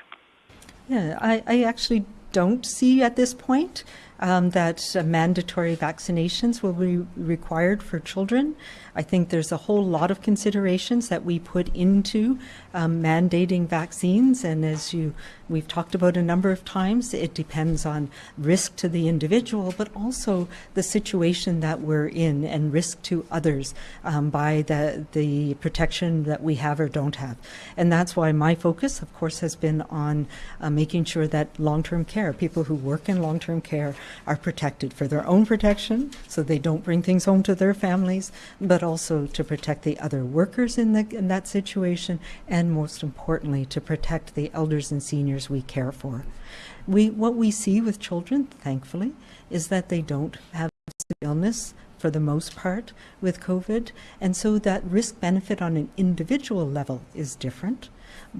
Yeah, I, I actually don't see at this point um, that uh, mandatory vaccinations will be required for children. I think there's a whole lot of considerations that we put into um, mandating vaccines, and as you we've talked about a number of times, it depends on risk to the individual, but also the situation that we're in and risk to others um, by the the protection that we have or don't have, and that's why my focus, of course, has been on uh, making sure that long-term care, people who work in long-term care, are protected for their own protection, so they don't bring things home to their families, but also to protect the other workers in, the, in that situation, and most importantly, to protect the elders and seniors we care for. We, what we see with children, thankfully, is that they don't have illness for the most part with COVID, and so that risk benefit on an individual level is different.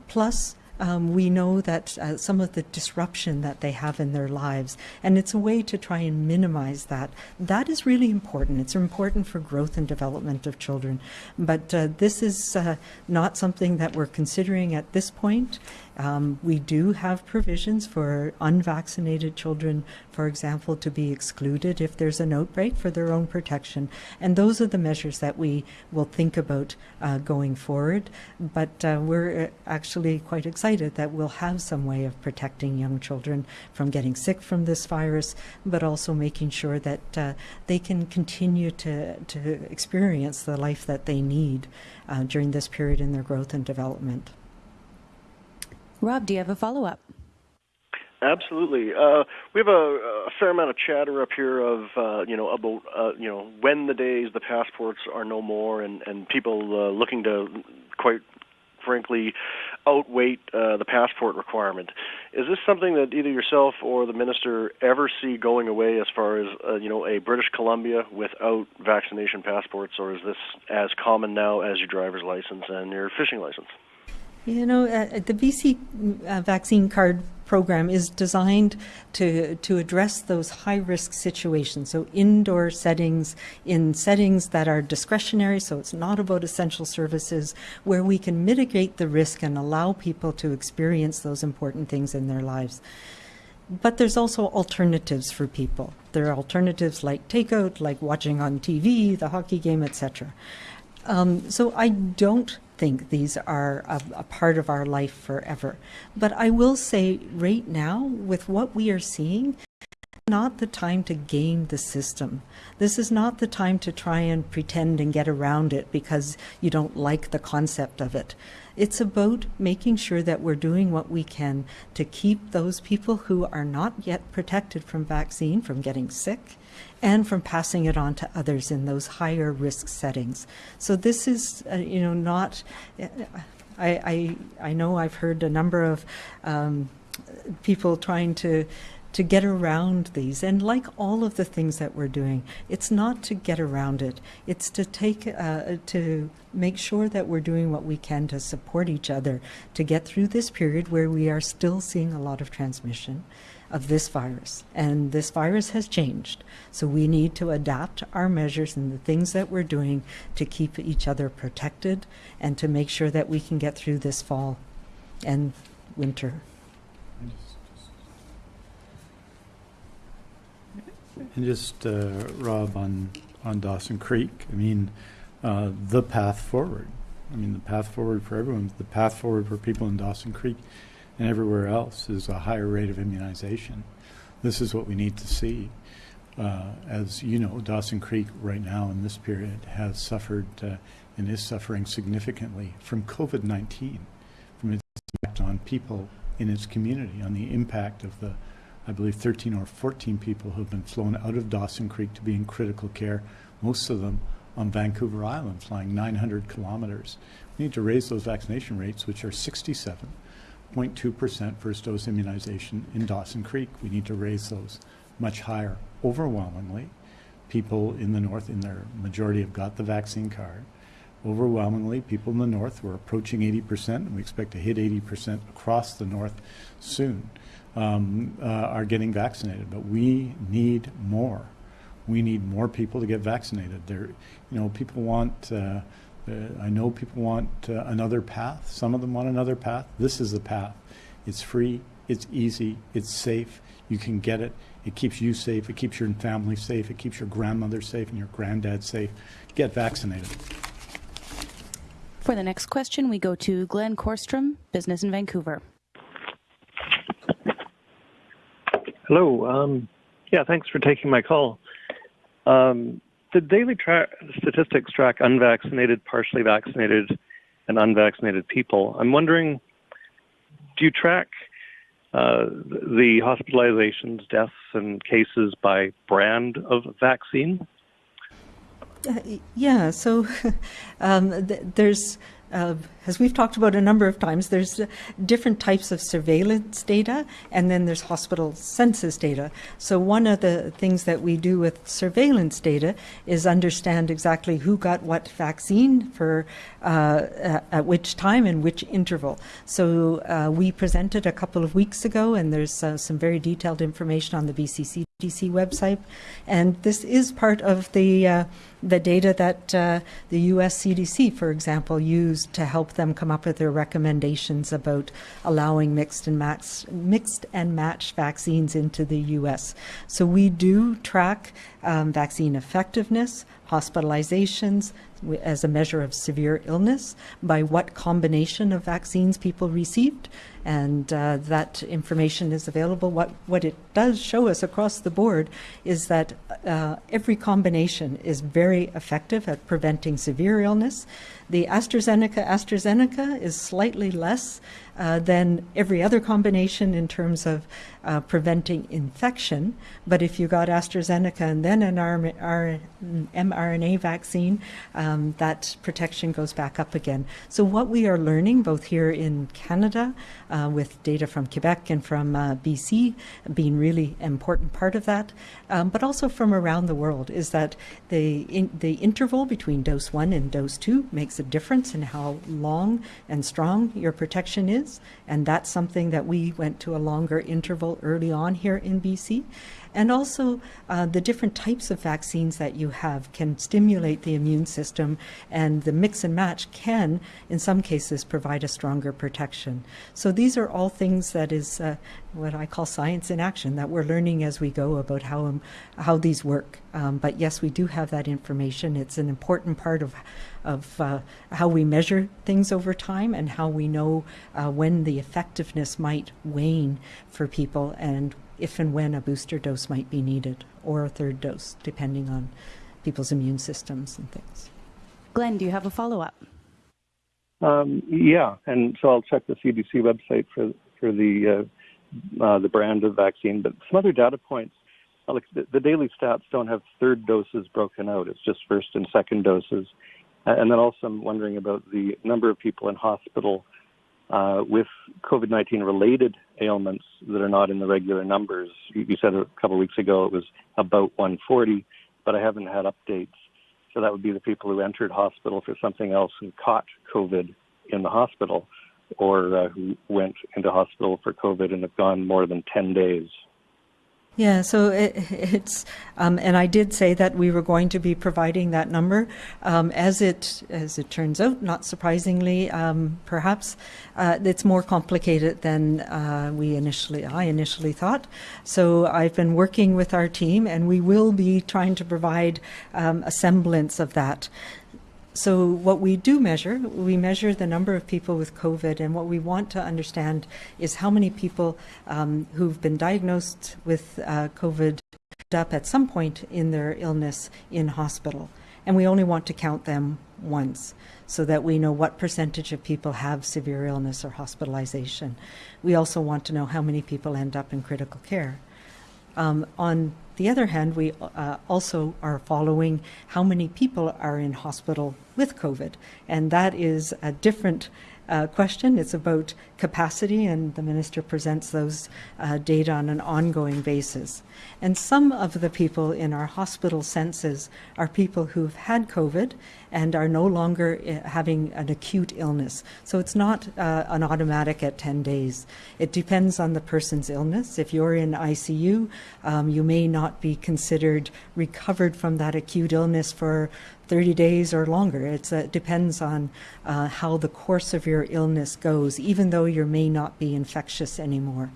Plus, um, we know that uh, some of the disruption that they have in their lives, and it's a way to try and minimize that. That is really important. It's important for growth and development of children. But uh, this is uh, not something that we're considering at this point. Um, we do have provisions for unvaccinated children, for example, to be excluded if there's an outbreak for their own protection. And those are the measures that we will think about uh, going forward. But uh, we're uh, actually quite excited that we'll have some way of protecting young children from getting sick from this virus, but also making sure that uh, they can continue to, to experience the life that they need uh, during this period in their growth and development. Rob, do you have a follow up? Absolutely. Uh, we have a, a, fair amount of chatter up here of uh, you know about uh, you know when the days the passports are no more, and and people uh, looking to quite frankly outweight uh, the passport requirement. Is this something that either yourself or the minister ever see going away as far as uh, you know a British Columbia without vaccination passports, or is this as common now as your driver's license and your fishing license? You know, uh, the BC uh, vaccine card program is designed to to address those high risk situations. So indoor settings, in settings that are discretionary, so it's not about essential services, where we can mitigate the risk and allow people to experience those important things in their lives. But there's also alternatives for people. There are alternatives like takeout, like watching on TV, the hockey game, etc. Um, so I don't think these are a, a, part of our life forever. But I will say right now, with what we are seeing, not the time to game the system. This is not the time to try and pretend and get around it because you don't like the concept of it. It's about making sure that we're doing what we can to keep those people who are not yet protected from vaccine from getting sick and from passing it on to others in those higher risk settings. So this is, uh, you know, not. I, I I know I've heard a number of um, people trying to to get around these. And like all of the things that we're doing, it's not to get around it. It's to take, uh, to make sure that we're doing what we can to support each other to get through this period where we are still seeing a lot of transmission of this virus. And this virus has changed. So we need to adapt our measures and the things that we're doing to keep each other protected and to make sure that we can get through this fall and winter. And just, uh, Rob, on, on Dawson Creek, I mean, uh, the path forward. I mean, the path forward for everyone, the path forward for people in Dawson Creek and everywhere else is a higher rate of immunization. This is what we need to see. Uh, as you know, Dawson Creek right now in this period has suffered uh, and is suffering significantly from COVID 19, from its impact on people in its community, on the impact of the, I believe, 13 or 14 people have been flown out of Dawson Creek to be in critical care, most of them on Vancouver Island, flying 900 kilometers. We need to raise those vaccination rates, which are 67.2% first dose immunization in Dawson Creek. We need to raise those much higher. Overwhelmingly, people in the north, in their majority, have got the vaccine card. Overwhelmingly, people in the north, we're approaching 80%, and we expect to hit 80% across the north soon, um, uh, are getting vaccinated. But we need more. We need more people to get vaccinated. There, you know, people want. Uh, uh, I know people want uh, another path. Some of them want another path. This is the path. It's free. It's easy. It's safe. You can get it. It keeps you safe. It keeps your family safe. It keeps your grandmother safe and your granddad safe. Get vaccinated. For the next question, we go to Glenn Korstrom, Business in Vancouver. Hello. Um, yeah, thanks for taking my call. Um, the daily tra- statistics track unvaccinated, partially vaccinated, and unvaccinated people. I'm wondering, do you track uh, the hospitalizations, deaths, and cases by brand of vaccine? Uh, yeah, so um, th- there's uh, as we've talked about a number of times, there's different types of surveillance data, and then there's hospital census data. So one of the things that we do with surveillance data is understand exactly who got what vaccine for uh, at which time and which interval. So uh, we presented a couple of weeks ago, and there's uh, some very detailed information on the BC CDC website, and this is part of the uh, the data that uh, the U.S. CDC, for example, used to help them come up with their recommendations about allowing mixed and matched mixed and matched vaccines into the U.S. So we do track um, vaccine effectiveness, hospitalizations, as a measure of severe illness by what combination of vaccines people received. And uh, that information is available. What, what it does show us across the board is that uh, every combination is very effective at preventing severe illness. The AstraZeneca AstraZeneca is slightly less uh, than every other combination in terms of uh, preventing infection. But if you got AstraZeneca and then an mRNA vaccine, um, that protection goes back up again. So, what we are learning both here in Canada uh, with data from Quebec and from uh, BC being really important part of that, um, but also from around the world, is that the, in, the interval between dose one and dose two makes a difference in how long and strong your protection is. And that's something that we went to a longer interval early on here in BC. And also, uh, the different types of vaccines that you have can stimulate the immune system, and the mix and match can, in some cases, provide a stronger protection. So, these are all things that is uh, what I call science in action that we're learning as we go about how, um, how these work. Um, but yes, we do have that information. It's an important part of of uh, how we measure things over time and how we know uh, when the effectiveness might wane for people and if and when a booster dose might be needed or a third dose, depending on people's immune systems and things. Glenn, do you have a follow up? Um, yeah, and so I'll check the CDC website for for the uh, uh, the brand of vaccine, but some other data points. Like the, the, daily stats don't have third doses broken out; it's just first and second doses. And then also, I'm wondering about the number of people in hospital uh, with COVID 19 related ailments that are not in the regular numbers. You, you said a couple of weeks ago it was about 140, but I haven't had updates. So that would be the people who entered hospital for something else and caught COVID in the hospital, or uh, who went into hospital for COVID and have gone more than 10 days. Yeah, so it, it's, um, and I did say that we were going to be providing that number. Um, as it as it turns out, not surprisingly, um, perhaps uh, it's more complicated than uh, we initially I initially thought. So I've been working with our team, and we will be trying to provide um, a semblance of that. So what we do measure, we measure the number of people with COVID, and what we want to understand is how many people um, who've been diagnosed with uh, COVID up at some point in their illness in hospital. And we only want to count them once so that we know what percentage of people have severe illness or hospitalization. We also want to know how many people end up in critical care. Um, on the other hand, we uh, also are following how many people are in hospital with COVID, and that is a different uh, question. It's about capacity, and the minister presents those uh, data on an ongoing basis. And some of the people in our hospital census are people who've had COVID and are no longer uh, having an acute illness. So it's not uh, an automatic at 10 days. It depends on the person's illness. If you're in ICU, um, you may not be considered recovered from that acute illness for 30 days or longer. It's, uh, it depends on uh, how the course of your illness goes, even though you may not be infectious anymore.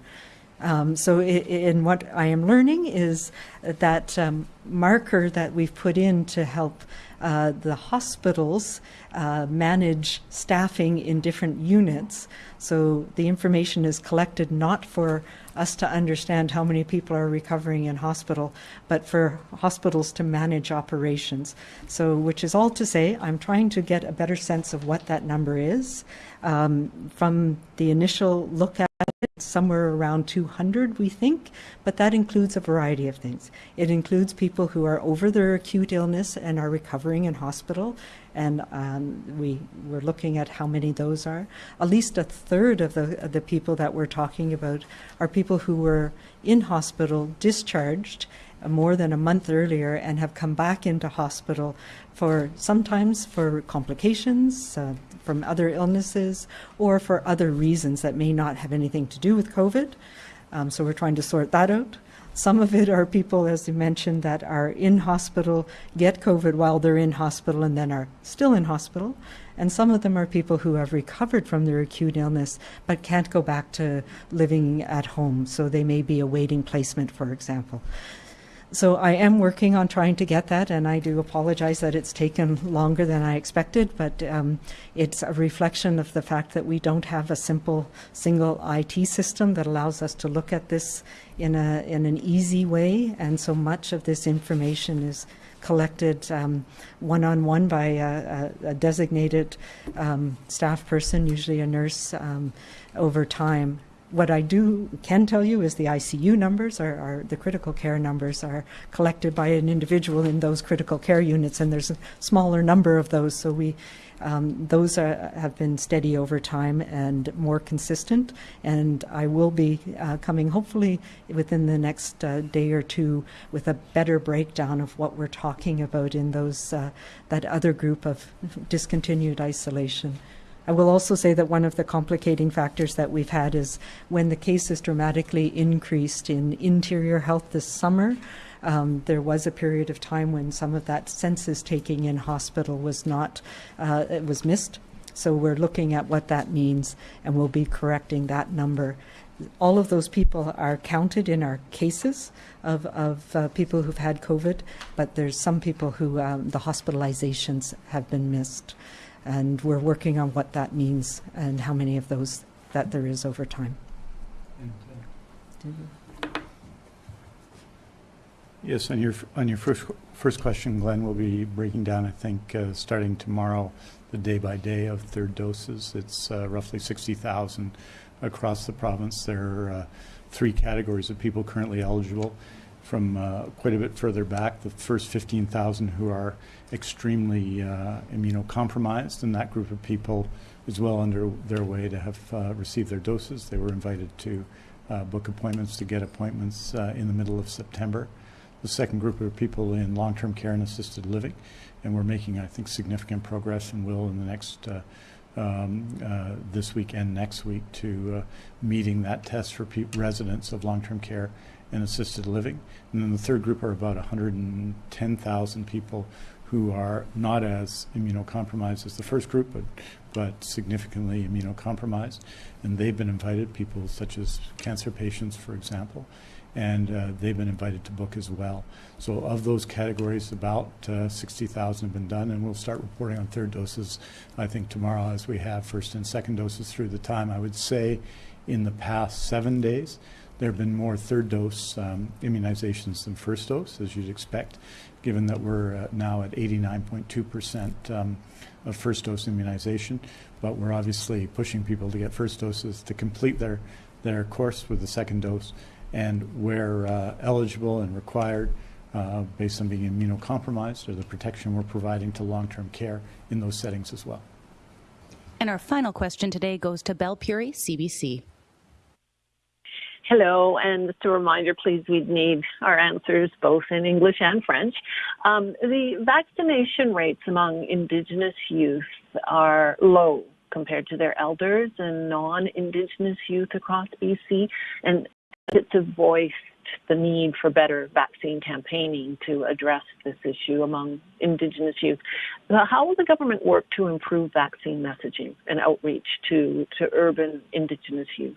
Um, so, in what I am learning is that um, marker that we've put in to help uh, the hospitals uh, manage staffing in different units. So, the information is collected not for us to understand how many people are recovering in hospital, but for hospitals to manage operations. So, which is all to say, I'm trying to get a better sense of what that number is. Um, from the initial look at somewhere around 200, we think, but that includes a variety of things. It includes people who are over their acute illness and are recovering in hospital, and um, we were looking at how many those are. At least a third of the, of the people that we're talking about are people who were in hospital, discharged more than a month earlier, and have come back into hospital for sometimes for complications uh, from other illnesses or for other reasons that may not have anything to do with COVID. Um, so we're trying to sort that out. Some of it are people, as you mentioned, that are in hospital, get COVID while they're in hospital, and then are still in hospital. And some of them are people who have recovered from their acute illness but can't go back to living at home. So they may be awaiting placement, for example. So I am working on trying to get that, and I do apologize that it's taken longer than I expected, but um, it's a reflection of the fact that we don't have a simple single IT system that allows us to look at this in, a, in an easy way, and so much of this information is collected one on one by a, a, a designated um, staff person, usually a nurse, um, over time what I do can tell you is the ICU numbers are, are, the critical care numbers are collected by an individual in those critical care units, and there's a smaller number of those. So we um, those are, have been steady over time and more consistent. And I will be uh, coming hopefully within the next uh, day or two with a better breakdown of what we're talking about in those uh, that other group of discontinued isolation. I will also say that one of the complicating factors that we've had is when the cases dramatically increased in interior health this summer. Um, there was a period of time when some of that census taking in hospital was not, uh, it was missed. So we're looking at what that means and we'll be correcting that number. All of those people are counted in our cases of, of uh, people who've had COVID, but there's some people who um, the hospitalizations have been missed and we're working on what that means and how many of those that there is over time. Yes, on your on your first first question, Glenn, we'll be breaking down. I think uh, starting tomorrow, the day by day of third doses. It's uh, roughly sixty thousand across the province. There are uh, three categories of people currently eligible. From uh, quite a bit further back, the first fifteen thousand who are extremely uh, immunocompromised, and that group of people is well under their way to have uh, received their doses. They were invited to uh, book appointments to get appointments uh, in the middle of September. The second group of people in long-term care and assisted living, and we're making, I think, significant progress and will in the next uh, um, uh, this week and next week to uh, meeting that test for residents of long-term care and assisted living. And then the third group are about 110,000 people who are not as immunocompromised as the first group, but but significantly immunocompromised. And they've been invited, people such as cancer patients, for example, and uh, they've been invited to book as well. So of those categories, about uh, 60,000 have been done, and we'll start reporting on third doses, I think, tomorrow as we have first and second doses through the time. I would say in the past seven days, there have been more third dose um, immunizations than first dose, as you'd expect, given that we're uh, now at 89.2% um, of first dose immunization. But we're obviously pushing people to get first doses to complete their, their course with the second dose. And where uh, eligible and required, uh, based on being immunocompromised, or the protection we're providing to long term care in those settings as well. And our final question today goes to Belle Puri, CBC. Hello, and just a reminder, please, we'd need our answers both in English and French. Um, the vaccination rates among Indigenous youth are low compared to their elders and non-Indigenous youth across BC, and it's a voiced the need for better vaccine campaigning to address this issue among Indigenous youth. How will the government work to improve vaccine messaging and outreach to, to urban Indigenous youth?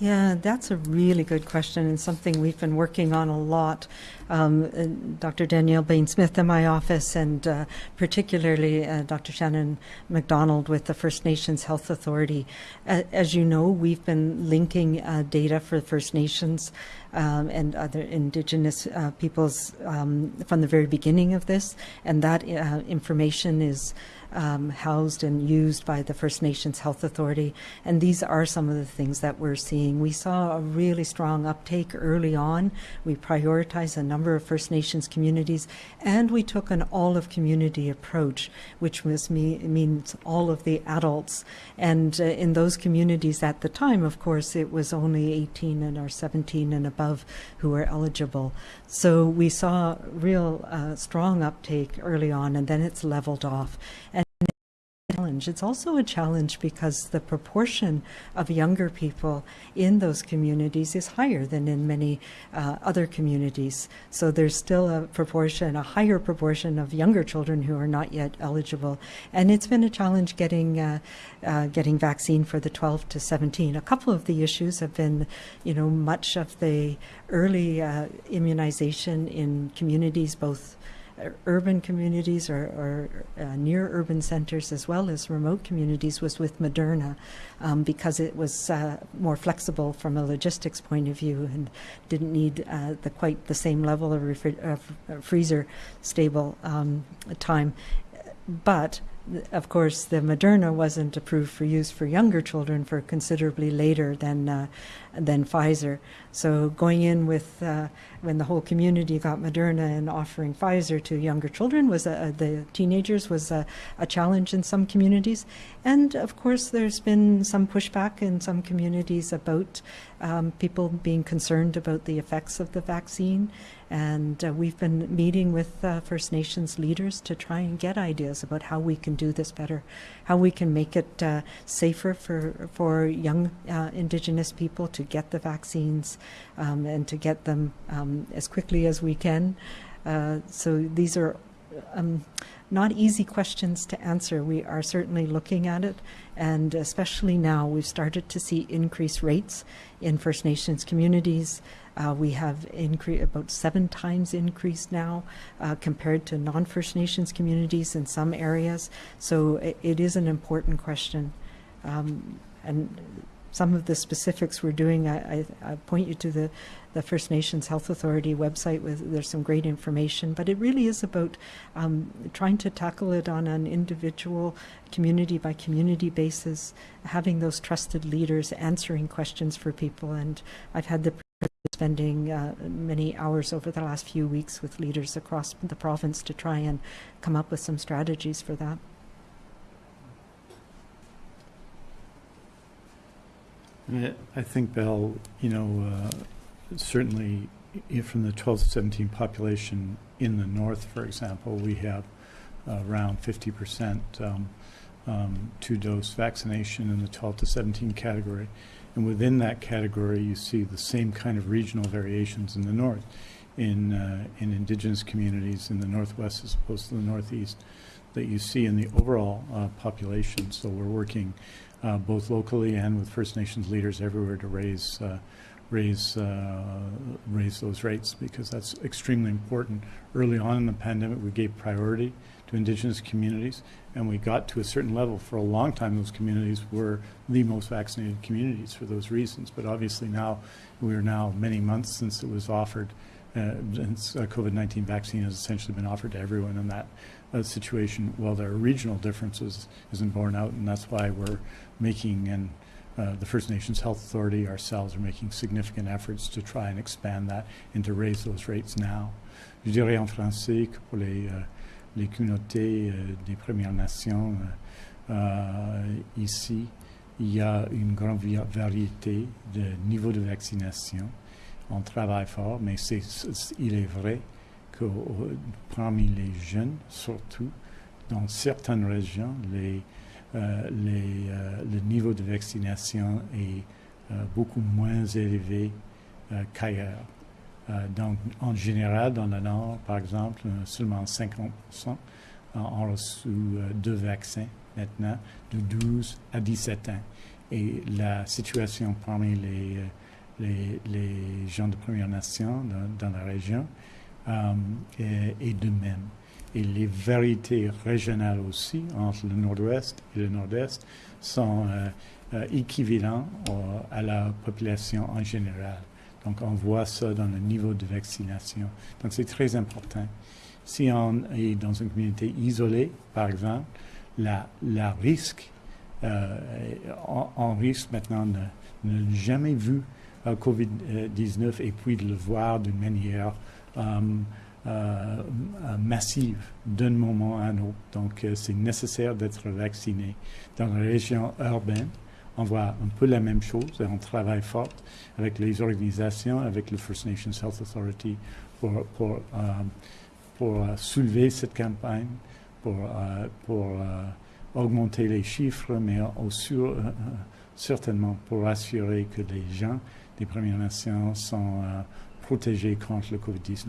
Yeah, that's a really good question and something we've been working on a lot. Um, Dr. Danielle Behn Smith in my office, and uh, particularly uh, Dr. Shannon McDonald with the First Nations Health Authority. Uh, as you know, we've been linking uh, data for First Nations um, and other Indigenous uh, peoples um, from the very beginning of this, and that uh, information is um, housed and used by the First Nations Health Authority. And these are some of the things that we're seeing. We saw a really strong uptake early on. We prioritized a number of First Nations communities, and we took an all of community approach, which was me- means all of the adults. And uh, in those communities at the time, of course, it was only 18 and or 17 and above who were eligible. So we saw real uh, strong uptake early on, and then it's leveled off. And challenge. It's also a challenge because the proportion of younger people in those communities is higher than in many uh, other communities. So there's still a proportion, a higher proportion of younger children who are not yet eligible, and it's been a challenge getting uh, uh, getting vaccine for the 12 to 17. A couple of the issues have been, you know, much of the early uh, immunization in communities, both urban communities or, or uh, near urban centers as well as remote communities was with Moderna um, because it was uh, more flexible from a logistics point of view and didn't need uh, the quite the same level of, of freezer stable um, time. But of course, the Moderna wasn't approved for use for younger children for considerably later than uh, than Pfizer. So going in with uh, when the whole community got Moderna and offering Pfizer to younger children was a, the teenagers was a, a, challenge in some communities, and of course there's been some pushback in some communities about um, people being concerned about the effects of the vaccine. And uh, we've been meeting with uh, First Nations leaders to try and get ideas about how we can do this better, how we can make it uh, safer for for young uh, Indigenous people to get the vaccines um, and to get them um, as quickly as we can. Uh, so these are um, not easy questions to answer. We are certainly looking at it, and especially now, we've started to see increased rates in First Nations communities. Uh, we have incre- about seven times increased now uh, compared to non First Nations communities in some areas. So it, it is an important question. Um, and some of the specifics we're doing, I, I, I, point you to the, the First Nations Health Authority website. With there's some great information, but it really is about um, trying to tackle it on an individual, community by community basis, having those trusted leaders answering questions for people. And I've had the spending uh, many hours over the last few weeks with leaders across the province to try and come up with some strategies for that. I think, Belle, you know, uh, certainly from the 12 to 17 population in the north, for example, we have uh, around 50% um, um, two-dose vaccination in the 12 to 17 category. And within that category, you see the same kind of regional variations in the north, in, uh, in indigenous communities in the northwest as opposed to the northeast, that you see in the overall uh, population. So we're working uh, both locally and with First Nations leaders everywhere to raise uh, raise uh, raise those rates because that's extremely important. Early on in the pandemic, we gave priority to Indigenous communities, and we got to a certain level. For a long time, those communities were the most vaccinated communities for those reasons. But obviously now, we are now many months since it was offered, uh, since uh, COVID-19 vaccine has essentially been offered to everyone in that uh, situation. Well, there are regional differences isn't borne out, and that's why we're making and uh, the First Nations Health Authority ourselves are making significant efforts to try and expand that and to raise those rates now. Je dirais en français que pour les, euh, les communautés euh, des Premières Nations, euh, ici, il y a une grande variété de niveaux de vaccination. On travaille fort, mais il est vrai que parmi les jeunes, surtout, dans certaines régions, euh, euh, le niveau de vaccination est euh, beaucoup moins élevé qu'ailleurs. Donc, en général, dans le Nord, par exemple, seulement 50% ont reçu deux vaccins maintenant, de 12 à 17 ans. Et la situation parmi les, les, gens de Première Nation dans, la région est, de même et les variétés régionales aussi entre le nord-ouest et le nord-est sont euh, euh, équivalents à la population en général. Donc on voit ça dans le niveau de vaccination. Donc c'est très important. Si on est dans une communauté isolée, par exemple, la, risque, euh, on, risque maintenant de ne jamais vu COVID-19 et puis de le voir d'une manière euh, euh, massive d'un moment à un autre. Donc, euh, c'est nécessaire d'être vacciné. Dans la région urbaine, on voit un peu la même chose et on travaille fort avec les organisations, avec le First Nations Health Authority pour, pour, pour soulever cette campagne, pour, pour augmenter les chiffres, mais aussi certainement pour assurer que les gens des Premières Nations sont protégés contre le COVID-19.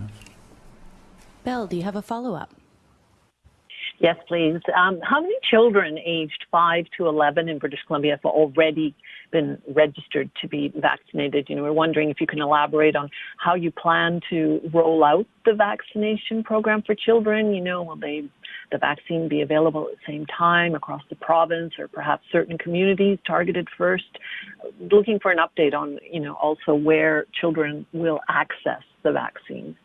Belle, do you have a follow up? Yes, please. Um, how many children aged 5 to 11 in British Columbia have already been registered to be vaccinated? You know, we're wondering if you can elaborate on how you plan to roll out the vaccination program for children. You know, will they the vaccine be available at the same time across the province or perhaps certain communities targeted first? Looking for an update on, you know, also where children will access the vaccine.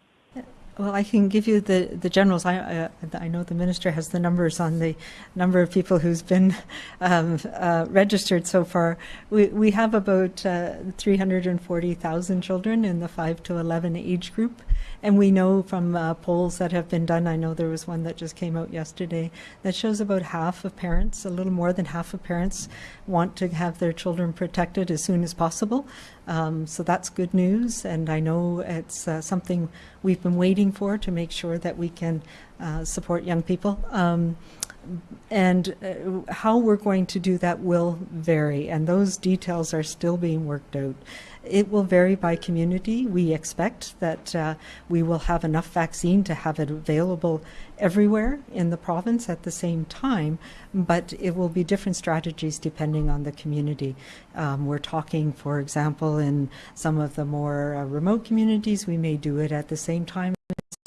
Well, I can give you the, the generals. I, uh, I know the minister has the numbers on the number of people who's been um, uh, registered so far. We, we have about uh, 340,000 children in the 5 to 11 age group. And we know from uh, polls that have been done, I know there was one that just came out yesterday, that shows about half of parents, a little more than half of parents, want to have their children protected as soon as possible. Um, so that's good news. And I know it's uh, something we've been waiting for to make sure that we can uh, support young people. Um, and uh, how we're going to do that will vary, and those details are still being worked out. It will vary by community. We expect that uh, we will have enough vaccine to have it available everywhere in the province at the same time, but it will be different strategies depending on the community. Um, we're talking, for example, in some of the more uh, remote communities, we may do it at the same time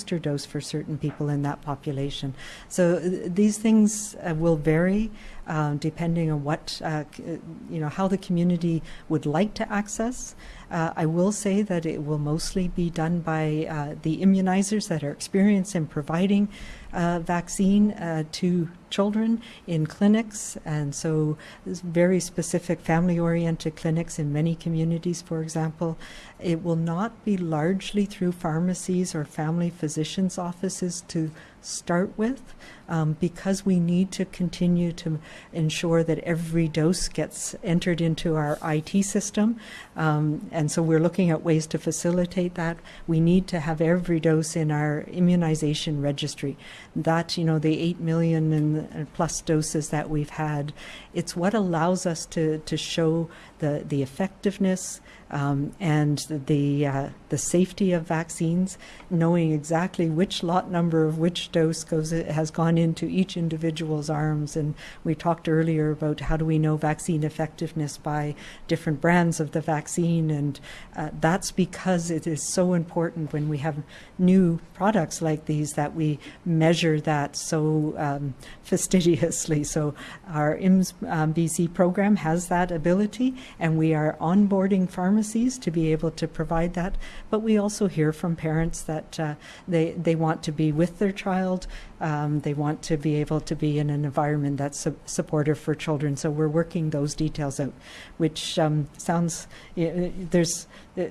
booster dose for certain people in that population. So uh, these things uh, will vary uh, depending on what, uh, you know, how the community would like to access. Uh, I will say that it will mostly be done by uh, the immunizers that are experienced in providing uh, vaccine uh, to children in clinics. And so very specific family-oriented clinics in many communities, for example. It will not be largely through pharmacies or family physicians' offices to start with um, because we need to continue to ensure that every dose gets entered into our IT system. Um, and so we're looking at ways to facilitate that. We need to have every dose in our immunization registry. That, you know, the 8 million and plus doses that we've had, it's what allows us to, to show the, the effectiveness um, and the, uh, the safety of vaccines, knowing exactly which lot number of which dose goes has gone into each individual's arms. And we talked earlier about how do we know vaccine effectiveness by different brands of the vaccine, and uh, that's because it is so important when we have new products like these that we measure that so um, fastidiously. So our IMS um, program has that ability, and we are onboarding pharmacies to be able to provide that. But we also hear from parents that uh, they they want to be with their child. Um, they want to be able to be in an environment that's su- supportive for children. So we're working those details out, which um, sounds there's. Uh,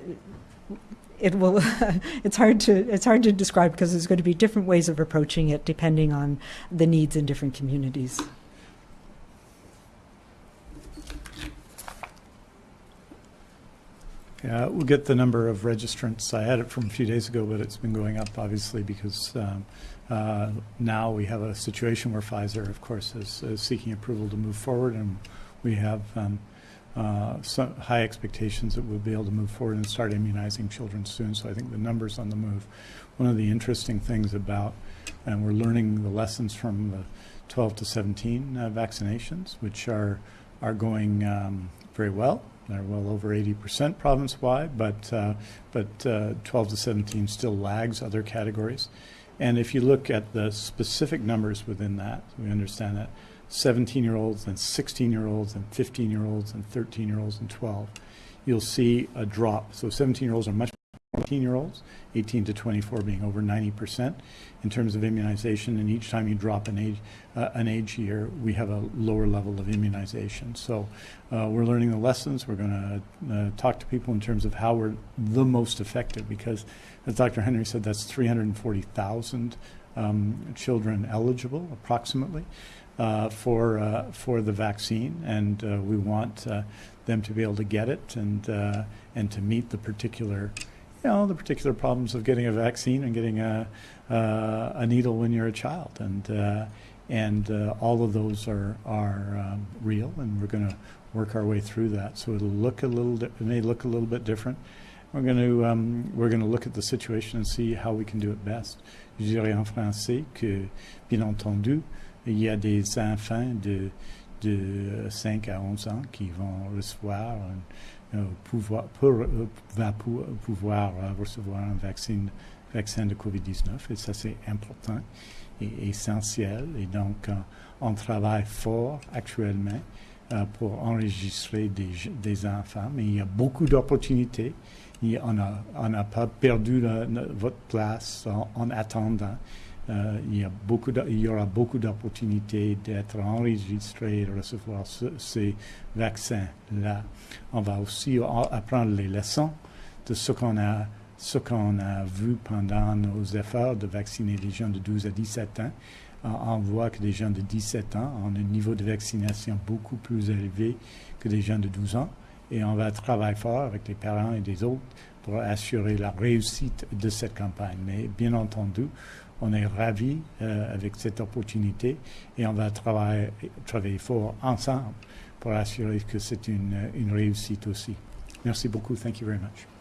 it will it's hard to it's hard to describe because there's going to be different ways of approaching it depending on the needs in different communities. Yeah, we'll get the number of registrants. I had it from a few days ago, but it's been going up obviously because um, uh, now we have a situation where Pfizer, of course, is, is seeking approval to move forward, and we have um, uh, some high expectations that we'll be able to move forward and start immunizing children soon. So I think the numbers on the move. One of the interesting things about, and we're learning the lessons from the 12 to 17 uh, vaccinations, which are are going um, very well. They're well over 80% province-wide, but uh, but uh, 12 to 17 still lags other categories. And if you look at the specific numbers within that, we understand that 17 year olds and 16 year olds and 15 year olds and 13 year olds and 12, you'll see a drop. So 17 year olds are much 18 year olds, 18 to 24 being over 90% in terms of immunization. And each time you drop an age, uh, an age year, we have a lower level of immunization. So uh, we're learning the lessons. We're going to uh, talk to people in terms of how we're the most effective because, as Dr. Henry said, that's 340,000 um, children eligible approximately. Uh, for uh, for the vaccine, and uh, we want uh, them to be able to get it and uh, and to meet the particular you know, the particular problems of getting a vaccine and getting a, uh, a needle when you're a child. And, uh, and uh, all of those are, are um, real, and we're going to work our way through that. So it'll look a little, it may look a little bit different. We're going to, um, we're going to look at the situation and see how we can do it best. Je dirais en français que, bien entendu, il y a des enfants de, de 5 à 11 ans qui vont recevoir Euh, pouvoir, pour, euh, va pouvoir euh, recevoir un vaccin, de COVID-19 et ça c'est important et essentiel. Et donc on travaille fort actuellement pour enregistrer des, enfants mais il y a beaucoup d'opportunités. On n'a pas perdu votre place en attendant euh, il, y aura beaucoup d'opportunités d'être enregistré et de recevoir ce, ces vaccins-là. On va aussi apprendre les leçons de ce qu'on a, ce a vu pendant nos efforts de vacciner les gens de 12 à 17 ans. On voit que les gens de 17 ans ont un niveau de vaccination beaucoup plus élevé que les gens de 12 ans. Et on va travailler fort avec les parents et les autres pour assurer la réussite de cette campagne. Mais bien entendu, on est ravis euh, avec cette opportunité et on va travailler, fort ensemble pour assurer que c'est une, une réussite aussi. Merci beaucoup. Thank you very much.